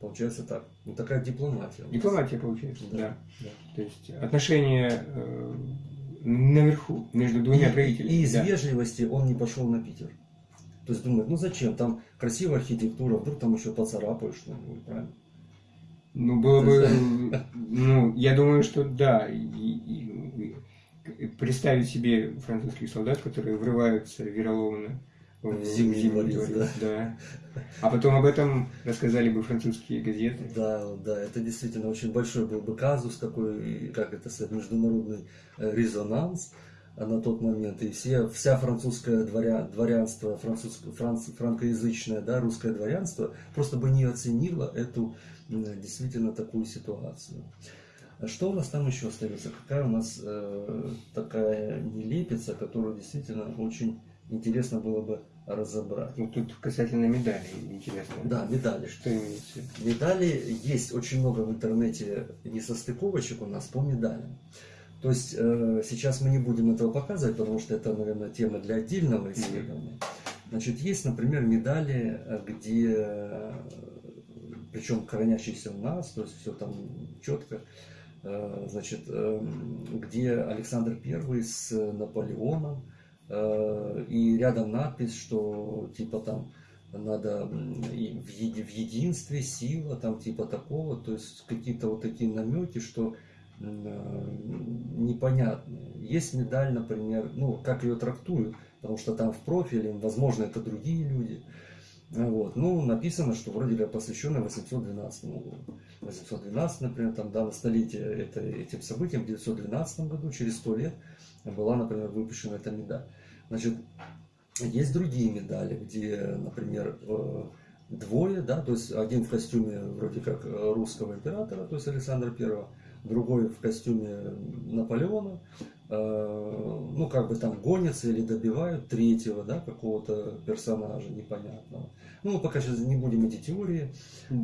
Получается так. Ну такая дипломатия. Дипломатия получается, да. да. да. То есть отношения э, наверху между двумя и, правителями. И из да. вежливости он не пошел на Питер. То есть думает, ну зачем, там красивая архитектура, вдруг там еще поцарапаешь что-нибудь, правильно? Ну, было бы, [LAUGHS] ну, я думаю, что да. И, и, представить себе французских солдат, которые врываются вероломно зимний да. да. А потом об этом рассказали бы французские газеты. Да, да, это действительно очень большой был бы казус, такой, как это сказать, международный э, резонанс на тот момент. И все, вся французское дворя, дворянство, французское, франц, франкоязычное, да, русское дворянство просто бы не оценило эту действительно такую ситуацию. А что у нас там еще остается? Какая у нас э, такая нелепица, которую действительно очень интересно было бы разобрать. Ну, тут касательно медалей интересно. Да, медали. Что имеется? Медали есть очень много в интернете несостыковочек у нас по медалям. То есть э, сейчас мы не будем этого показывать, потому что это, наверное, тема для отдельного исследования. Значит, есть, например, медали, э, где причем хранящийся у нас, то есть все там четко, э, значит, э, где Александр I с Наполеоном, э, и рядом надпись, что типа там надо в, еди, в единстве сила, там типа такого, то есть какие-то вот такие намеки, что непонятные. Есть медаль, например, ну, как ее трактуют, потому что там в профиле, возможно, это другие люди. Вот. Ну, написано, что вроде бы посвященное 812 году. 812, например, там, да, на столетие это, этим событиям, в 912 году, через 100 лет, была, например, выпущена эта медаль. Значит, есть другие медали, где, например, э, двое, да, то есть один в костюме вроде как русского императора, то есть Александра Первого, другой в костюме Наполеона, Э, ну, как бы там гонятся или добивают третьего, да, какого-то персонажа непонятного. Ну, мы пока сейчас не будем эти теории,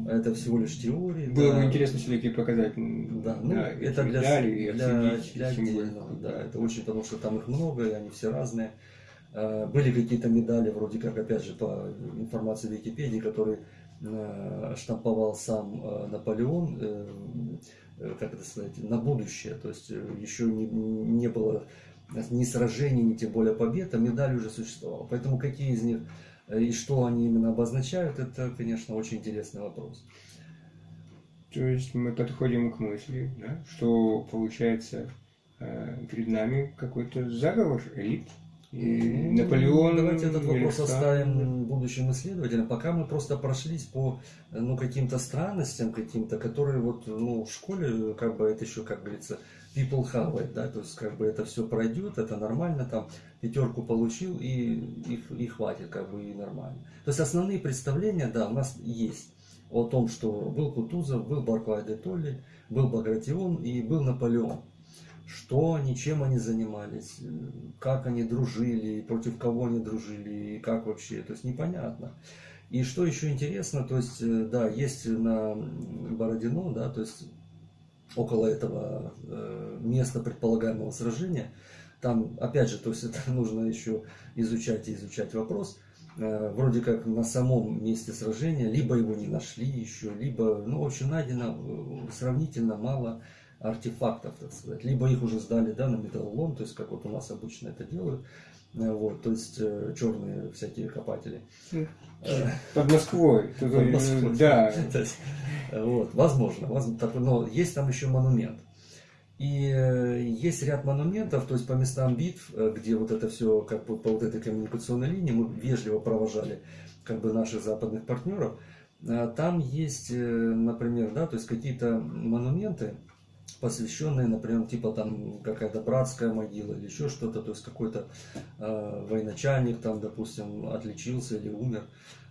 это всего лишь теории. Было да. бы интересно все-таки показать. Да, ну, да, это для, для, для, для отдельного, да, это очень, потому что там их много, и они все разные. Э, были какие-то медали, вроде как, опять же, по информации Википедии, которые э, штамповал сам Наполеон как это сказать, на будущее. То есть еще не, не было ни сражений, ни тем более побед, а медаль уже существовала. Поэтому какие из них и что они именно обозначают, это, конечно, очень интересный вопрос. То есть мы подходим к мысли, да, что получается перед нами какой-то заговор элит, и ну, Наполеон... Давайте этот вопрос оставим будущим исследователям. Пока мы просто прошлись по ну, каким-то странностям, каким-то, которые вот ну, в школе, как бы это еще, как говорится, people have it, да, то есть как бы это все пройдет, это нормально, там пятерку получил и, и, и хватит, как бы и нормально. То есть основные представления, да, у нас есть о том, что был Кутузов, был Барклай де Толли, был Багратион и был Наполеон что они, чем они занимались, как они дружили, против кого они дружили, и как вообще, то есть непонятно. И что еще интересно, то есть, э, да, есть на Бородино, да, то есть около этого э, места предполагаемого сражения, там, опять же, то есть [LAUGHS] это нужно еще изучать и изучать вопрос, э, вроде как на самом месте сражения, либо его не нашли еще, либо, ну, в общем, найдено сравнительно мало артефактов, так сказать. Либо их уже сдали да, на металлолом, то есть как вот у нас обычно это делают. Э, вот, то есть э, черные всякие копатели. Под Москвой. Под Москвой. Да. [LAUGHS] вот, возможно, возможно. Но есть там еще монумент. И э, есть ряд монументов, то есть по местам битв, где вот это все, как бы по вот этой коммуникационной линии, мы вежливо провожали как бы наших западных партнеров. Там есть, например, да, то есть какие-то монументы, посвященные, например, типа там какая-то братская могила или еще что-то, то есть какой-то э, военачальник там, допустим, отличился или умер.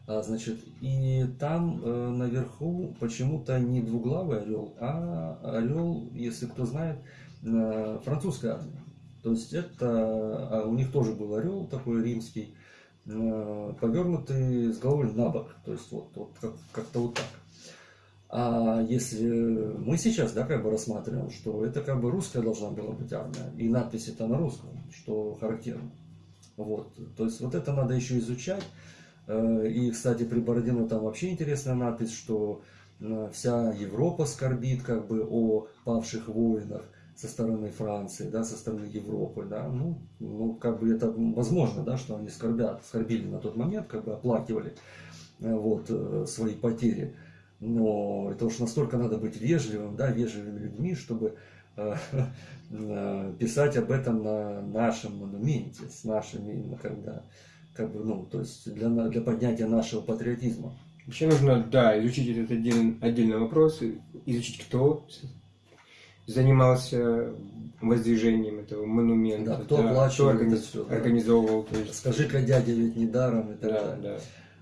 А, значит, и там э, наверху почему-то не двуглавый орел, а орел, если кто знает, э, французской армии. То есть это, а у них тоже был орел такой римский, э, повернутый с головой на бок, то есть вот, вот как, как-то вот так. А если мы сейчас, да, как бы рассматриваем, что это как бы русская должна была быть армия, и надпись это на русском, что характерно. Вот. То есть вот это надо еще изучать. Э, и, кстати, при Бородино там вообще интересная надпись, что э, вся Европа скорбит как бы о павших воинах со стороны Франции, да, со стороны Европы, да, ну, ну, как бы это возможно, да, что они скорбят, скорбили на тот момент, как бы оплакивали, э, вот, свои потери но это уж настолько надо быть вежливым, да, вежливыми людьми, чтобы э, [LAUGHS] писать об этом на нашем монументе, с нашими, именно когда, как бы, ну, то есть для, для поднятия нашего патриотизма. Еще нужно, да, изучить этот отдельный, отдельный вопрос, изучить, кто занимался воздвижением этого монумента. Да, кто да, кто организ... это все. Да. Организовывал. Есть... Скажи-ка, дядя ведь не даром и так да, далее. Да.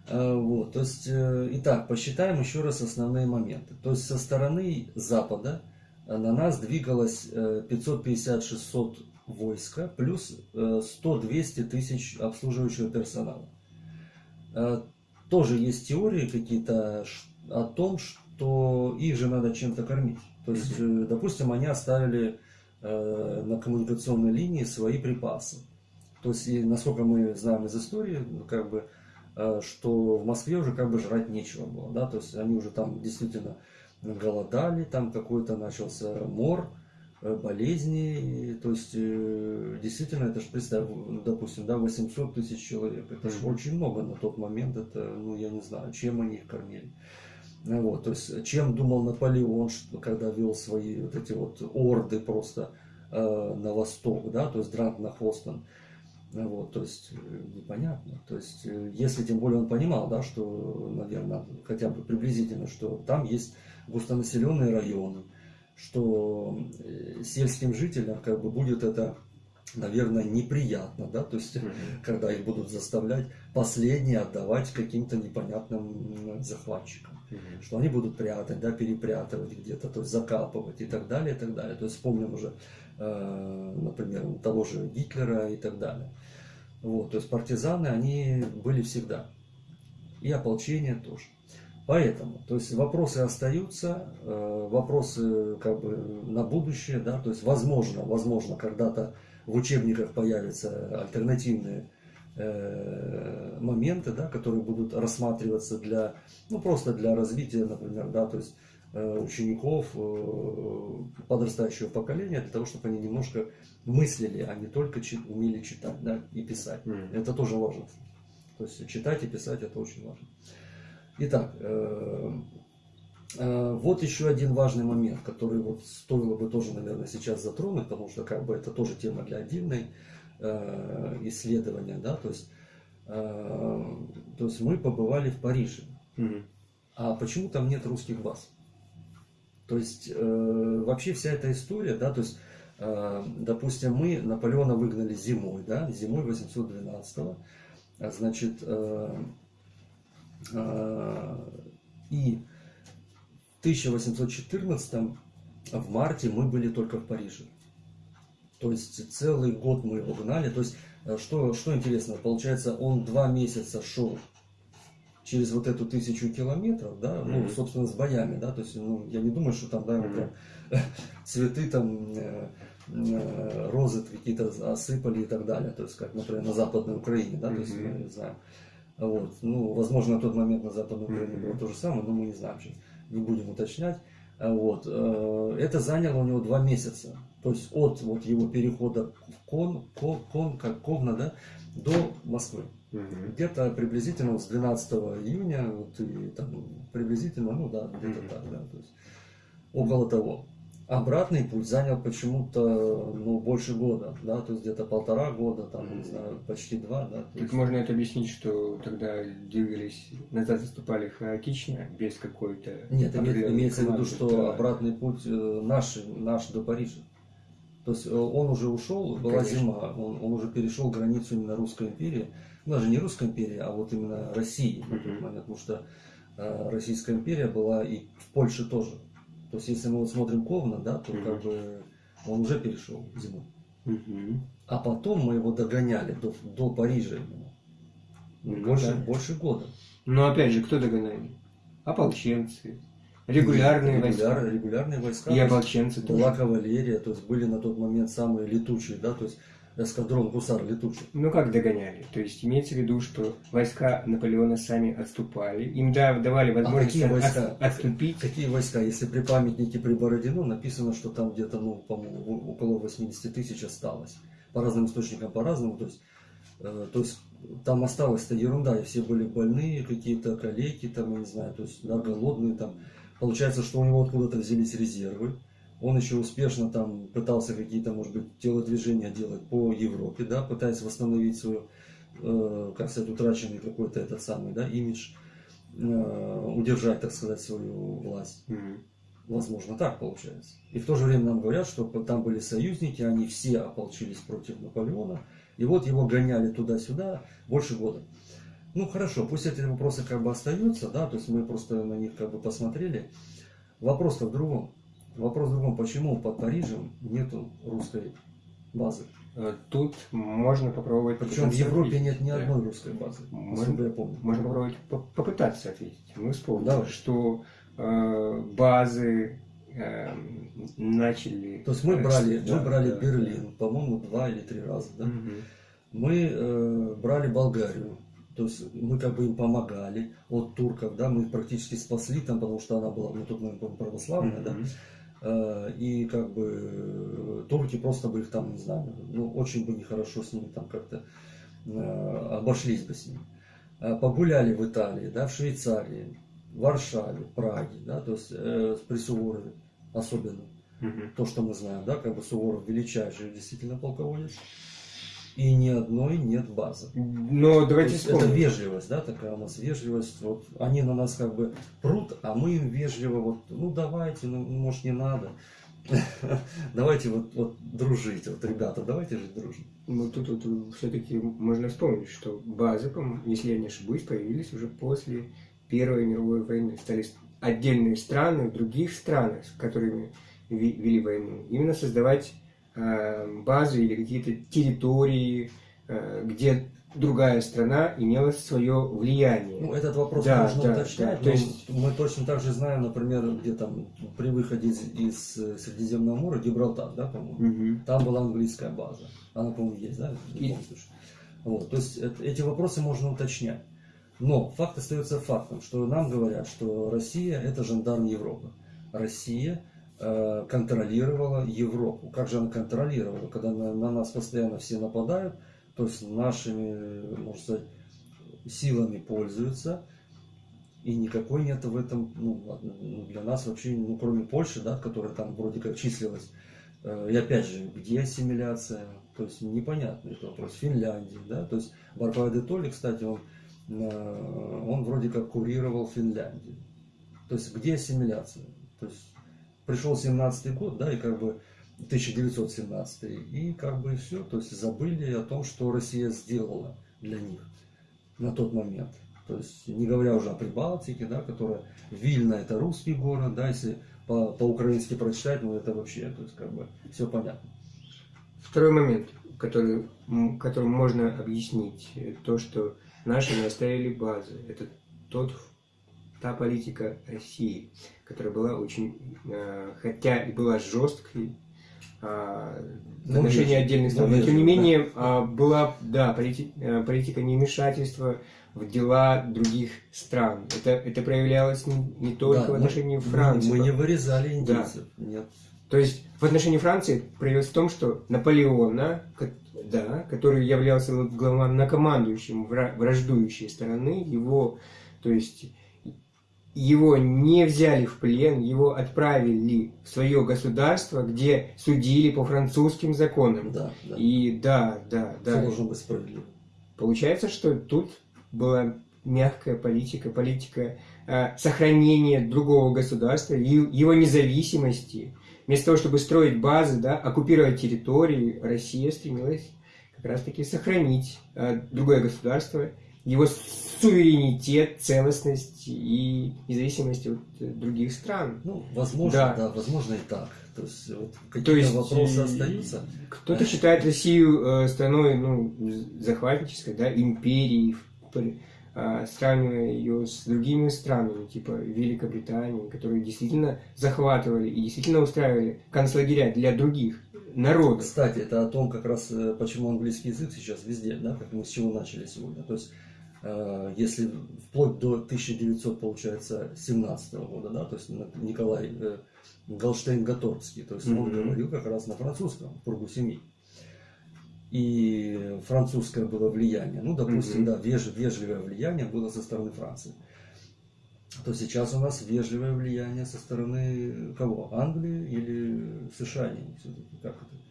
А, вот, то есть, э, итак, посчитаем еще раз основные моменты. То есть, со стороны Запада э, на нас двигалось 550-600 э, войска, плюс 100-200 тысяч обслуживающего персонала. Тоже есть теории какие-то о том, что их же надо чем-то кормить. То есть, допустим, они оставили на коммуникационной линии свои припасы. То есть, насколько мы знаем из истории, как бы Э, что в Москве уже как бы жрать нечего было, да, то есть они уже там действительно голодали, там какой-то начался мор, э, болезни, то есть э, действительно это же представь, допустим, да, 800 тысяч человек, это же очень много на тот момент, это, ну я не знаю, чем они их кормили. Вот, то есть, чем думал Наполеон, когда вел свои вот эти вот орды просто э, на восток, да, то есть Дрант на Хостон. Вот, то есть э, непонятно. То есть, э, если тем более он понимал, да, что, наверное, хотя бы приблизительно, что там есть густонаселенные районы, что э, сельским жителям как бы будет это, наверное, неприятно, да, то есть, когда их будут заставлять последние отдавать каким-то непонятным захватчикам, что они будут прятать, да, перепрятывать где-то, то есть закапывать и так далее, и так далее. То есть, вспомним уже например, того же Гитлера и так далее. Вот, то есть партизаны, они были всегда. И ополчение тоже. Поэтому, то есть вопросы остаются, э, вопросы как бы на будущее, да, то есть возможно, возможно, когда-то в учебниках появятся альтернативные э, моменты, да, которые будут рассматриваться для, ну просто для развития, например, да, то есть учеников подрастающего поколения для того, чтобы они немножко мыслили, а не только умели читать да, и писать. Mm. Это тоже важно. То есть читать и писать это очень важно. Итак, вот еще один важный момент, который вот стоило бы тоже, наверное, сейчас затронуть, потому что как бы это тоже тема для отдельной исследования, да, то есть Э, то есть мы побывали в Париже. Угу. А почему там нет русских баз? То есть э, вообще вся эта история, да, то есть, э, допустим, мы Наполеона выгнали зимой, да, зимой 812-го, значит, э, э, и в 1814 в марте мы были только в Париже. То есть целый год мы его гнали, то есть Э, что, что интересно, получается, он два месяца шел через вот эту тысячу километров, да, mm-hmm. ну, собственно, с боями, да, то есть, ну, я не думаю, что там, да, mm-hmm. прям [LAUGHS] цветы там, э, э, розы какие-то осыпали и так далее, то есть, как, например, на Западной Украине, да, mm-hmm. то есть, мы не знаем. Вот, ну, возможно, на тот момент на Западной Украине было то же самое, но мы не знаем, не будем уточнять. Вот, это заняло у него два месяца. То есть от вот его перехода в Кон, Кон, Кон как Ковна, да, до Москвы. Угу. Где-то приблизительно с 12 июня, вот, и, там, приблизительно, ну да, где-то угу. так, да, то есть около того. Обратный путь занял почему-то ну, больше года, да, то есть где-то полтора года, там, mm не знаю, почти два, да. Так есть... можно это объяснить, что тогда двигались, назад заступали хаотично, без какой-то... Нет, имеется в виду, что да. обратный путь э, наш, наш до Парижа. То есть э, он уже ушел, была Конечно. зима, он, он уже перешел границу именно Русской империи. Ну, даже не Русской империи, а вот именно России на тот момент, потому что э, Российская империя была и в Польше тоже. То есть если мы вот смотрим Ковна, да, то угу. как бы он уже перешел зиму. Угу. А потом мы его догоняли до, до Парижа именно. Ну, больше, да. больше года. Но опять же, кто догоняли? Ополченцы, Регулярные Регуляр, войска. Регулярные войска. И ополченцы тоже. Была кавалерия, то есть были на тот момент самые летучие, да, то есть эскадрон гусар летучий. Ну как догоняли? То есть имеется в виду, что войска Наполеона сами отступали, им да, давали возможность а какие войска? От, отступить. Какие войска? Если при памятнике при Бородино написано, что там где-то, ну, около 80 тысяч осталось. По разным источникам по-разному, то есть, э, то есть там осталась-то ерунда, и все были больные, какие-то коллеги, там, я не знаю, то есть, да, голодные там. Получается, что у него откуда-то взялись резервы. Он еще успешно там пытался какие-то, может быть, телодвижения делать по Европе, да, пытаясь восстановить свой, э, как сказать, утраченный какой-то этот самый, да, имидж, э, удержать, так сказать, свою власть. Mm-hmm. Возможно, так получается. И в то же время нам говорят, что там были союзники, они все ополчились против Наполеона, и вот его гоняли туда-сюда больше года. Ну хорошо, пусть эти вопросы как бы остаются, да, то есть мы просто на них как бы посмотрели. Вопрос-то в другом. Вопрос в другом, почему под Парижем нету русской базы? Э, тут можно попробовать... Причем в Европе нет ни одной русской базы, можно, я помню. Можно попробовать попытаться ответить. Мы вспомнили, Давай. что э, базы э, начали... То есть мы брали, да, мы брали да, Берлин, да. по-моему, два или три раза, да? Угу. Мы э, брали Болгарию, то есть мы как бы им помогали от турков, да, мы их практически спасли там, потому что она была на тот момент православная, mm-hmm. да. Э, и как бы э, турки просто бы их там, не знаю, ну очень бы нехорошо с ними там как-то э, обошлись бы с ними. Погуляли в Италии, да, в Швейцарии, в Варшаве, Праге, да, то есть э, при Суворове особенно. Угу. То, что мы знаем, да, как бы Суворов величайший действительно полководец и ни одной нет базы. Но давайте вспомним. Это вежливость, да, такая у нас вежливость. Вот они на нас как бы прут, а мы им вежливо вот, ну давайте, ну может не надо. [LAUGHS] Давайте вот, вот дружить, вот ребята, давайте жить дружно. Ну тут, тут все-таки можно вспомнить, что базы, если я не ошибусь, появились уже после Первой мировой войны. Стали отдельные страны в других странах, с которыми вели войну, именно создавать базы или какие-то территории, э, где другая страна имела свое влияние. Ну, этот вопрос да, можно да, уточнять. Да, то есть... Мы точно так же знаем, например, где там при выходе из, из Средиземного моря, Гибралтар, да, по-моему, угу. там была английская база. Она, по-моему, есть, да? И... Вот, то есть это, эти вопросы можно уточнять. Но факт остается фактом, что нам говорят, что Россия это жандарм Европы. Россия э, контролировала Европу. Как же она контролировала, когда на, на нас постоянно все нападают, то есть нашими, можно сказать, силами пользуются, и никакой нет в этом, ну, для нас вообще, ну, кроме Польши, да, которая там вроде как числилась. Э, и опять же, где ассимиляция? То есть непонятный это вопрос. Финляндия, да, то есть Барбара де Толли, кстати, он, э, он вроде как курировал Финляндию. То есть где ассимиляция? То есть пришел 17 год, да, и как бы 1917, и как бы все, то есть забыли о том, что Россия сделала для них на тот момент. То есть, не говоря уже о Прибалтике, да, которая Вильна это русский город, да, если по- по-украински прочитать, ну это вообще, то есть как бы все понятно. Второй момент, который, которым можно объяснить то, что наши не оставили базы, это тот, та политика России, которая была очень, э, хотя и была жесткой, в отношении отдельных стран, но тем не менее да. была, да, полити, э, политика невмешательства в дела других стран. Это, это проявлялось не, не только да, в отношении мы, Франции. Мы не вырезали индейцев. Да. Нет. То есть в отношении Франции проявилось в том, что Наполеона, да, который являлся главнокомандующим враждующей стороны, его, то есть его не взяли в плен, его отправили в свое государство, где судили по французским законам. Да, да. И да, да, да. Все должно быть справедливо. Получается, что тут была мягкая политика, политика э, сохранения другого государства, его независимости. Вместо того, чтобы строить базы, да, оккупировать территории, Россия стремилась как раз-таки сохранить э, другое государство, его суверенитет, целостность и независимость от других стран. Ну, возможно, да, да возможно и так. То есть, вот, какие-то есть, вопросы э, остаются. Кто-то считает Россию э, страной ну, захватнической, да, империей, а, сравнивая ее с другими странами, типа Великобритании, которые действительно захватывали и действительно устраивали концлагеря для других народов. Кстати, это о том, как раз э, почему английский язык сейчас везде, да, как мы с чего начали сегодня. То есть, э, если вплоть до 1900, получается, 17 года, да, то есть Николай э, Галштейн-Гаторский, то есть mm-hmm. он говорил как раз на французском, в кругу семьи и французское было влияние. Ну, допустим, mm-hmm. да, веж, вежливое влияние было со стороны Франции. То сейчас у нас вежливое влияние со стороны кого? Англии или США? Как это?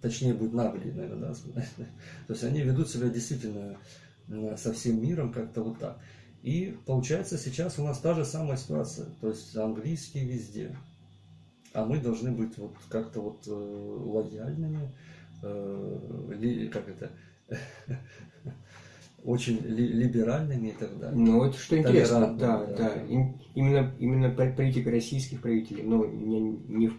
Точнее будет наглее, наверное, да. [LAUGHS] То есть они ведут себя действительно со всем миром как-то вот так. И получается сейчас у нас та же самая ситуация. То есть английский везде. А мы должны быть вот как-то вот э, лояльными, э, как это, [LAUGHS] очень ли, либеральными и так далее. Ну, это что интересно, да, да. да. Именно, именно политика российских правителей, но не, не в,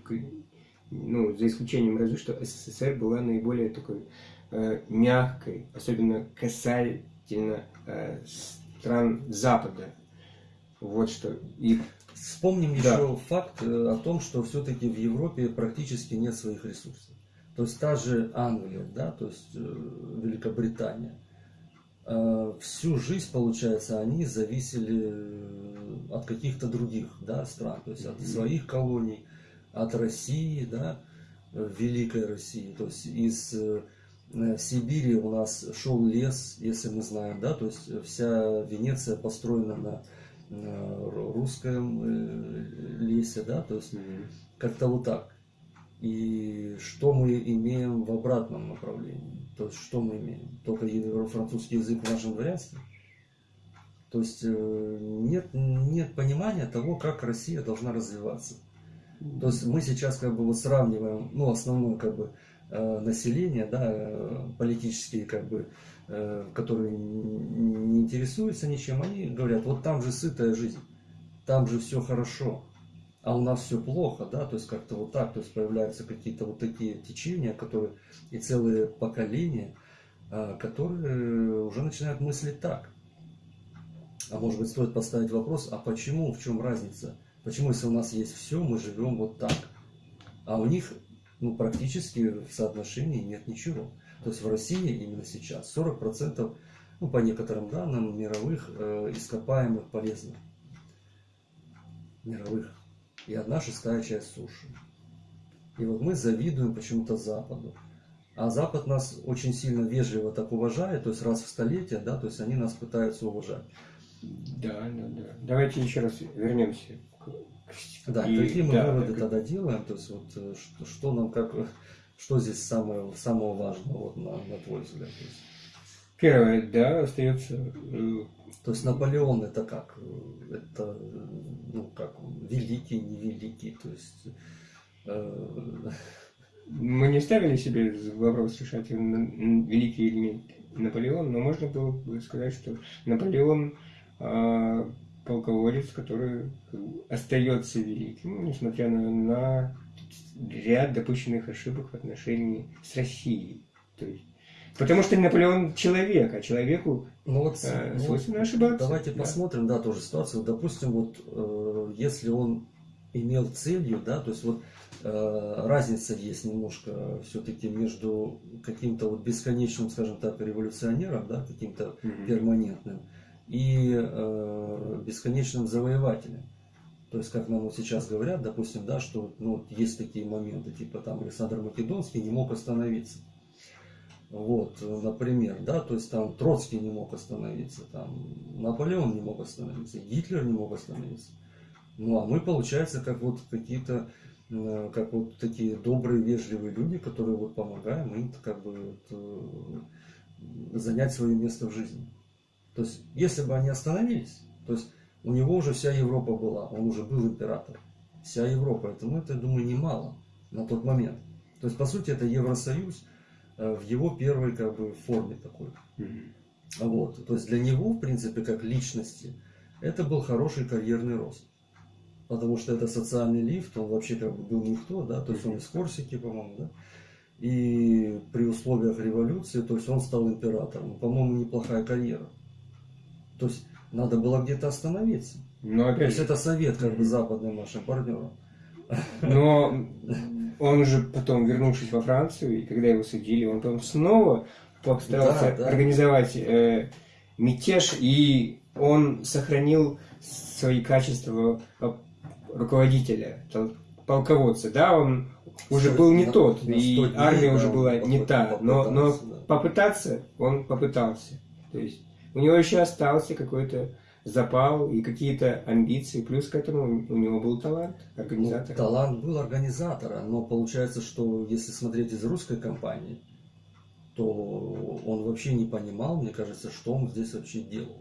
ну, за исключением разве что СССР была наиболее такой э, мягкой, особенно касательно э, стран Запада. Вот что. И Вспомним да. еще факт э, о том, что все-таки в Европе практически нет своих ресурсов. То есть та же Англия, да, то есть э, Великобритания, э, всю жизнь, получается, они зависели от каких-то других да, стран, то есть от своих колоний, от России, да, Великой России. То есть из Сибири у нас шел лес, если мы знаем, да, то есть вся Венеция построена на, на русском лесе, да, то есть как-то вот так. И что мы имеем в обратном направлении? То есть что мы имеем? Только французский язык в нашем дворянстве? То есть э, нет, нет понимания того, как Россия должна развиваться. То есть мы сейчас как бы вот сравниваем, ну, основное как бы э, население, да, э, политические как бы, которые не интересуются ничем, они говорят, вот там же сытая жизнь, там же все хорошо, а у нас все плохо, да, то есть как-то вот так, то есть появляются какие-то вот такие течения, которые и целые поколения, которые уже начинают мыслить так. А может быть стоит поставить вопрос, а почему, в чем разница? Почему, если у нас есть все, мы живем вот так? А у них ну, практически в соотношении нет ничего. То есть в России именно сейчас 40%, ну, по некоторым данным, мировых э, ископаемых полезных. Мировых и одна шестая часть суши. И вот мы завидуем почему-то Западу. А Запад нас очень сильно вежливо так уважает, то есть раз в столетие, да, то есть они нас пытаются уважать. Да, да, да. Давайте еще раз вернемся. Да, и, какие мы да, выводы так... тогда делаем, то есть вот что, э, что нам как, что здесь самое, самого важного, вот, на, на твой взгляд? То есть... Первое, да, остается. Э, то есть Наполеон это как? Это, ну как, великий, невеликий, то есть... Э... Мы не ставили себе вопрос решать, великий или нет Наполеон, но можно было бы сказать, что Наполеон э, полководец, который остается великим, несмотря на, на ряд допущенных ошибок в отношении с Россией. То есть Потому что Наполеон человек, а человеку ну вот, э, ну свойственно ну, ошибаться. Давайте да. посмотрим, да, тоже ситуацию. Допустим, вот э, если он имел целью, да, то есть вот э, разница есть немножко все-таки между каким-то вот бесконечным, скажем так, революционером, да, каким-то mm-hmm. перманентным, и э, бесконечным завоевателем. То есть, как нам вот сейчас говорят, допустим, да, что ну, есть такие моменты, типа там Александр Македонский не мог остановиться. Вот, например, да, то есть там Троцкий не мог остановиться, там Наполеон не мог остановиться, Гитлер не мог остановиться. Ну, а мы, получается, как вот какие-то, э, как вот такие добрые, вежливые люди, которые вот помогаем им как бы вот, э, занять свое место в жизни. То есть, если бы они остановились, то есть у него уже вся Европа была, он уже был император. Вся Европа, это, ну, это, я думаю, немало на тот момент. То есть, по сути, это Евросоюз э, в его первой как бы форме такой. Вот. То есть для него, в принципе, как личности, это был хороший карьерный рост. Потому что это социальный лифт, он вообще как бы был никто, да, то есть он из Корсики, по-моему, да. И при условиях революции, то есть он стал императором. По-моему, неплохая карьера. То есть надо было где-то остановиться. Но опять... То есть это совет как бы западным нашим партнерам. Но он же потом, вернувшись во Францию, и когда его судили, он потом снова постарался да, да. организовать э, мятеж, и он сохранил свои качества руководителя, полководца. Да, он уже был не тот, и армия уже была не та, но, но попытаться он попытался. То есть у него еще остался какой-то запал и какие-то амбиции, плюс к этому у него был талант организатора. Ну, талант был организатора, но получается, что если смотреть из русской компании, то он вообще не понимал, мне кажется, что он здесь вообще делал.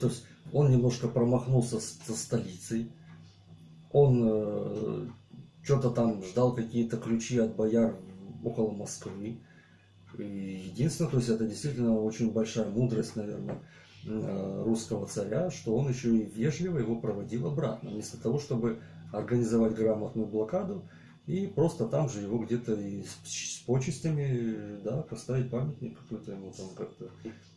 То есть он немножко промахнулся со столицей, он э, что-то там ждал какие-то ключи от бояр около Москвы, единственное, то есть это действительно очень большая мудрость, наверное, э, русского царя, что он еще и вежливо его проводил обратно, вместо того, чтобы организовать грамотную блокаду и просто там же его где-то с, с почестями, да, поставить памятник какой-то ему там как-то.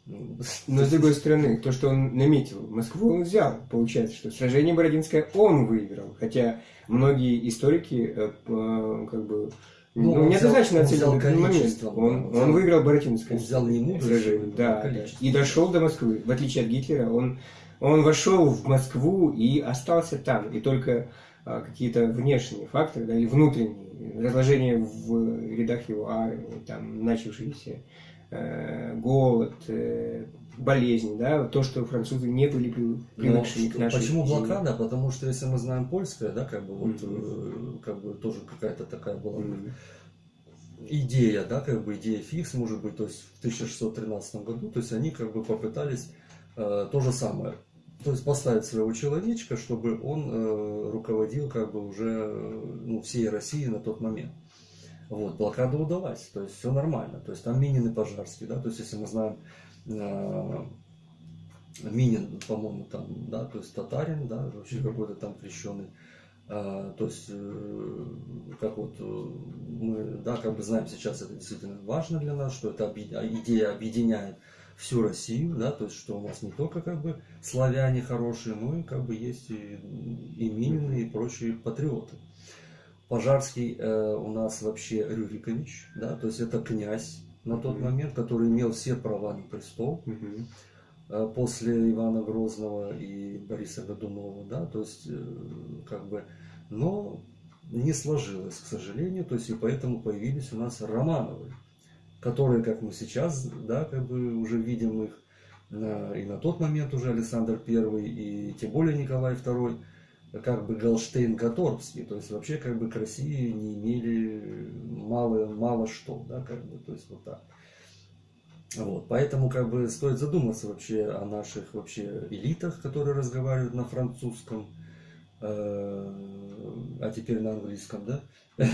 Ну, [LAUGHS] Но с другой стороны, то, что он наметил, Москву он взял. Получается, что сражение Бородинское он выиграл. Хотя многие историки э, как бы ну, ну недостаточно оценил этот момент. Он, он, он выиграл Боротинское. Он взял не мудрость, да, да. И дошел до Москвы. В отличие от Гитлера, он, он вошел в Москву и остался там. И только а, какие-то внешние факторы, да, или внутренние, разложение в рядах его армии, там, начавшиеся э, голод, э, болезни, да, то, что французы не были привыкшими к нашей Почему блокада? Потому что если мы знаем польское, да, как бы вот, mm-hmm. как бы тоже какая-то такая была mm-hmm. идея, да, как бы идея фикс, может быть, то есть в 1613 году, то есть они как бы попытались э, то же самое, то есть поставить своего человечка, чтобы он э, руководил как бы уже ну, всей Россией на тот момент. Вот, блокада удалась, то есть все нормально. То есть там Минин и Пожарский, да, то есть если мы знаем Э, Минин, по-моему, там, да, то есть татарин, да, вообще какой-то там крещеный. А, то есть, э, как вот мы, да, как бы знаем сейчас, это действительно важно для нас, что эта идея объединяет всю Россию, да, то есть, что у нас не только как бы славяне хорошие, но и как бы есть и, и Минины, и прочие патриоты. Пожарский э, у нас вообще Рюрикович, да, то есть это князь, на тот момент, который имел все права на престол. Угу. после Ивана Грозного и Бориса Годунова, да, то есть э, как бы Но не сложилось, к сожалению, то есть и поэтому появились у нас Романовы, которые, как мы сейчас, да, как бы уже видим их, на, и на тот момент уже Александр I, и тем более Николай II, как бы Галштейн-Каторбский, то есть вообще как бы к России не имели мало, мало что, да, как бы, то есть вот так. Вот, поэтому как бы стоит задуматься вообще о наших вообще элитах, которые разговаривают на французском, э, а теперь на английском, да, [LAUGHS]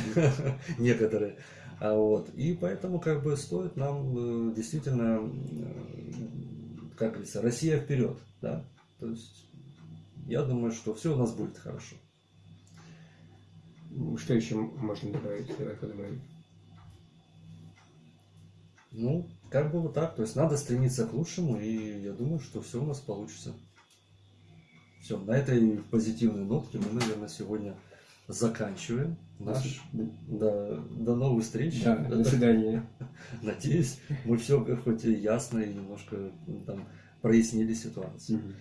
некоторые. А вот, и поэтому как бы стоит нам э, действительно, э, как говорится, Россия вперед, да, то есть я думаю, что все у нас будет хорошо. Что еще можно добавить? Давай подумаем. Ну, как бы вот так. То есть надо стремиться к лучшему, и я думаю, что все у нас получится. Все, на этой позитивной нотке мы, наверное, сегодня заканчиваем наш. Да, до новых встреч. Да, до свидания. [LAUGHS] Надеюсь, мы все хоть и ясно и немножко там прояснили ситуацию. Угу.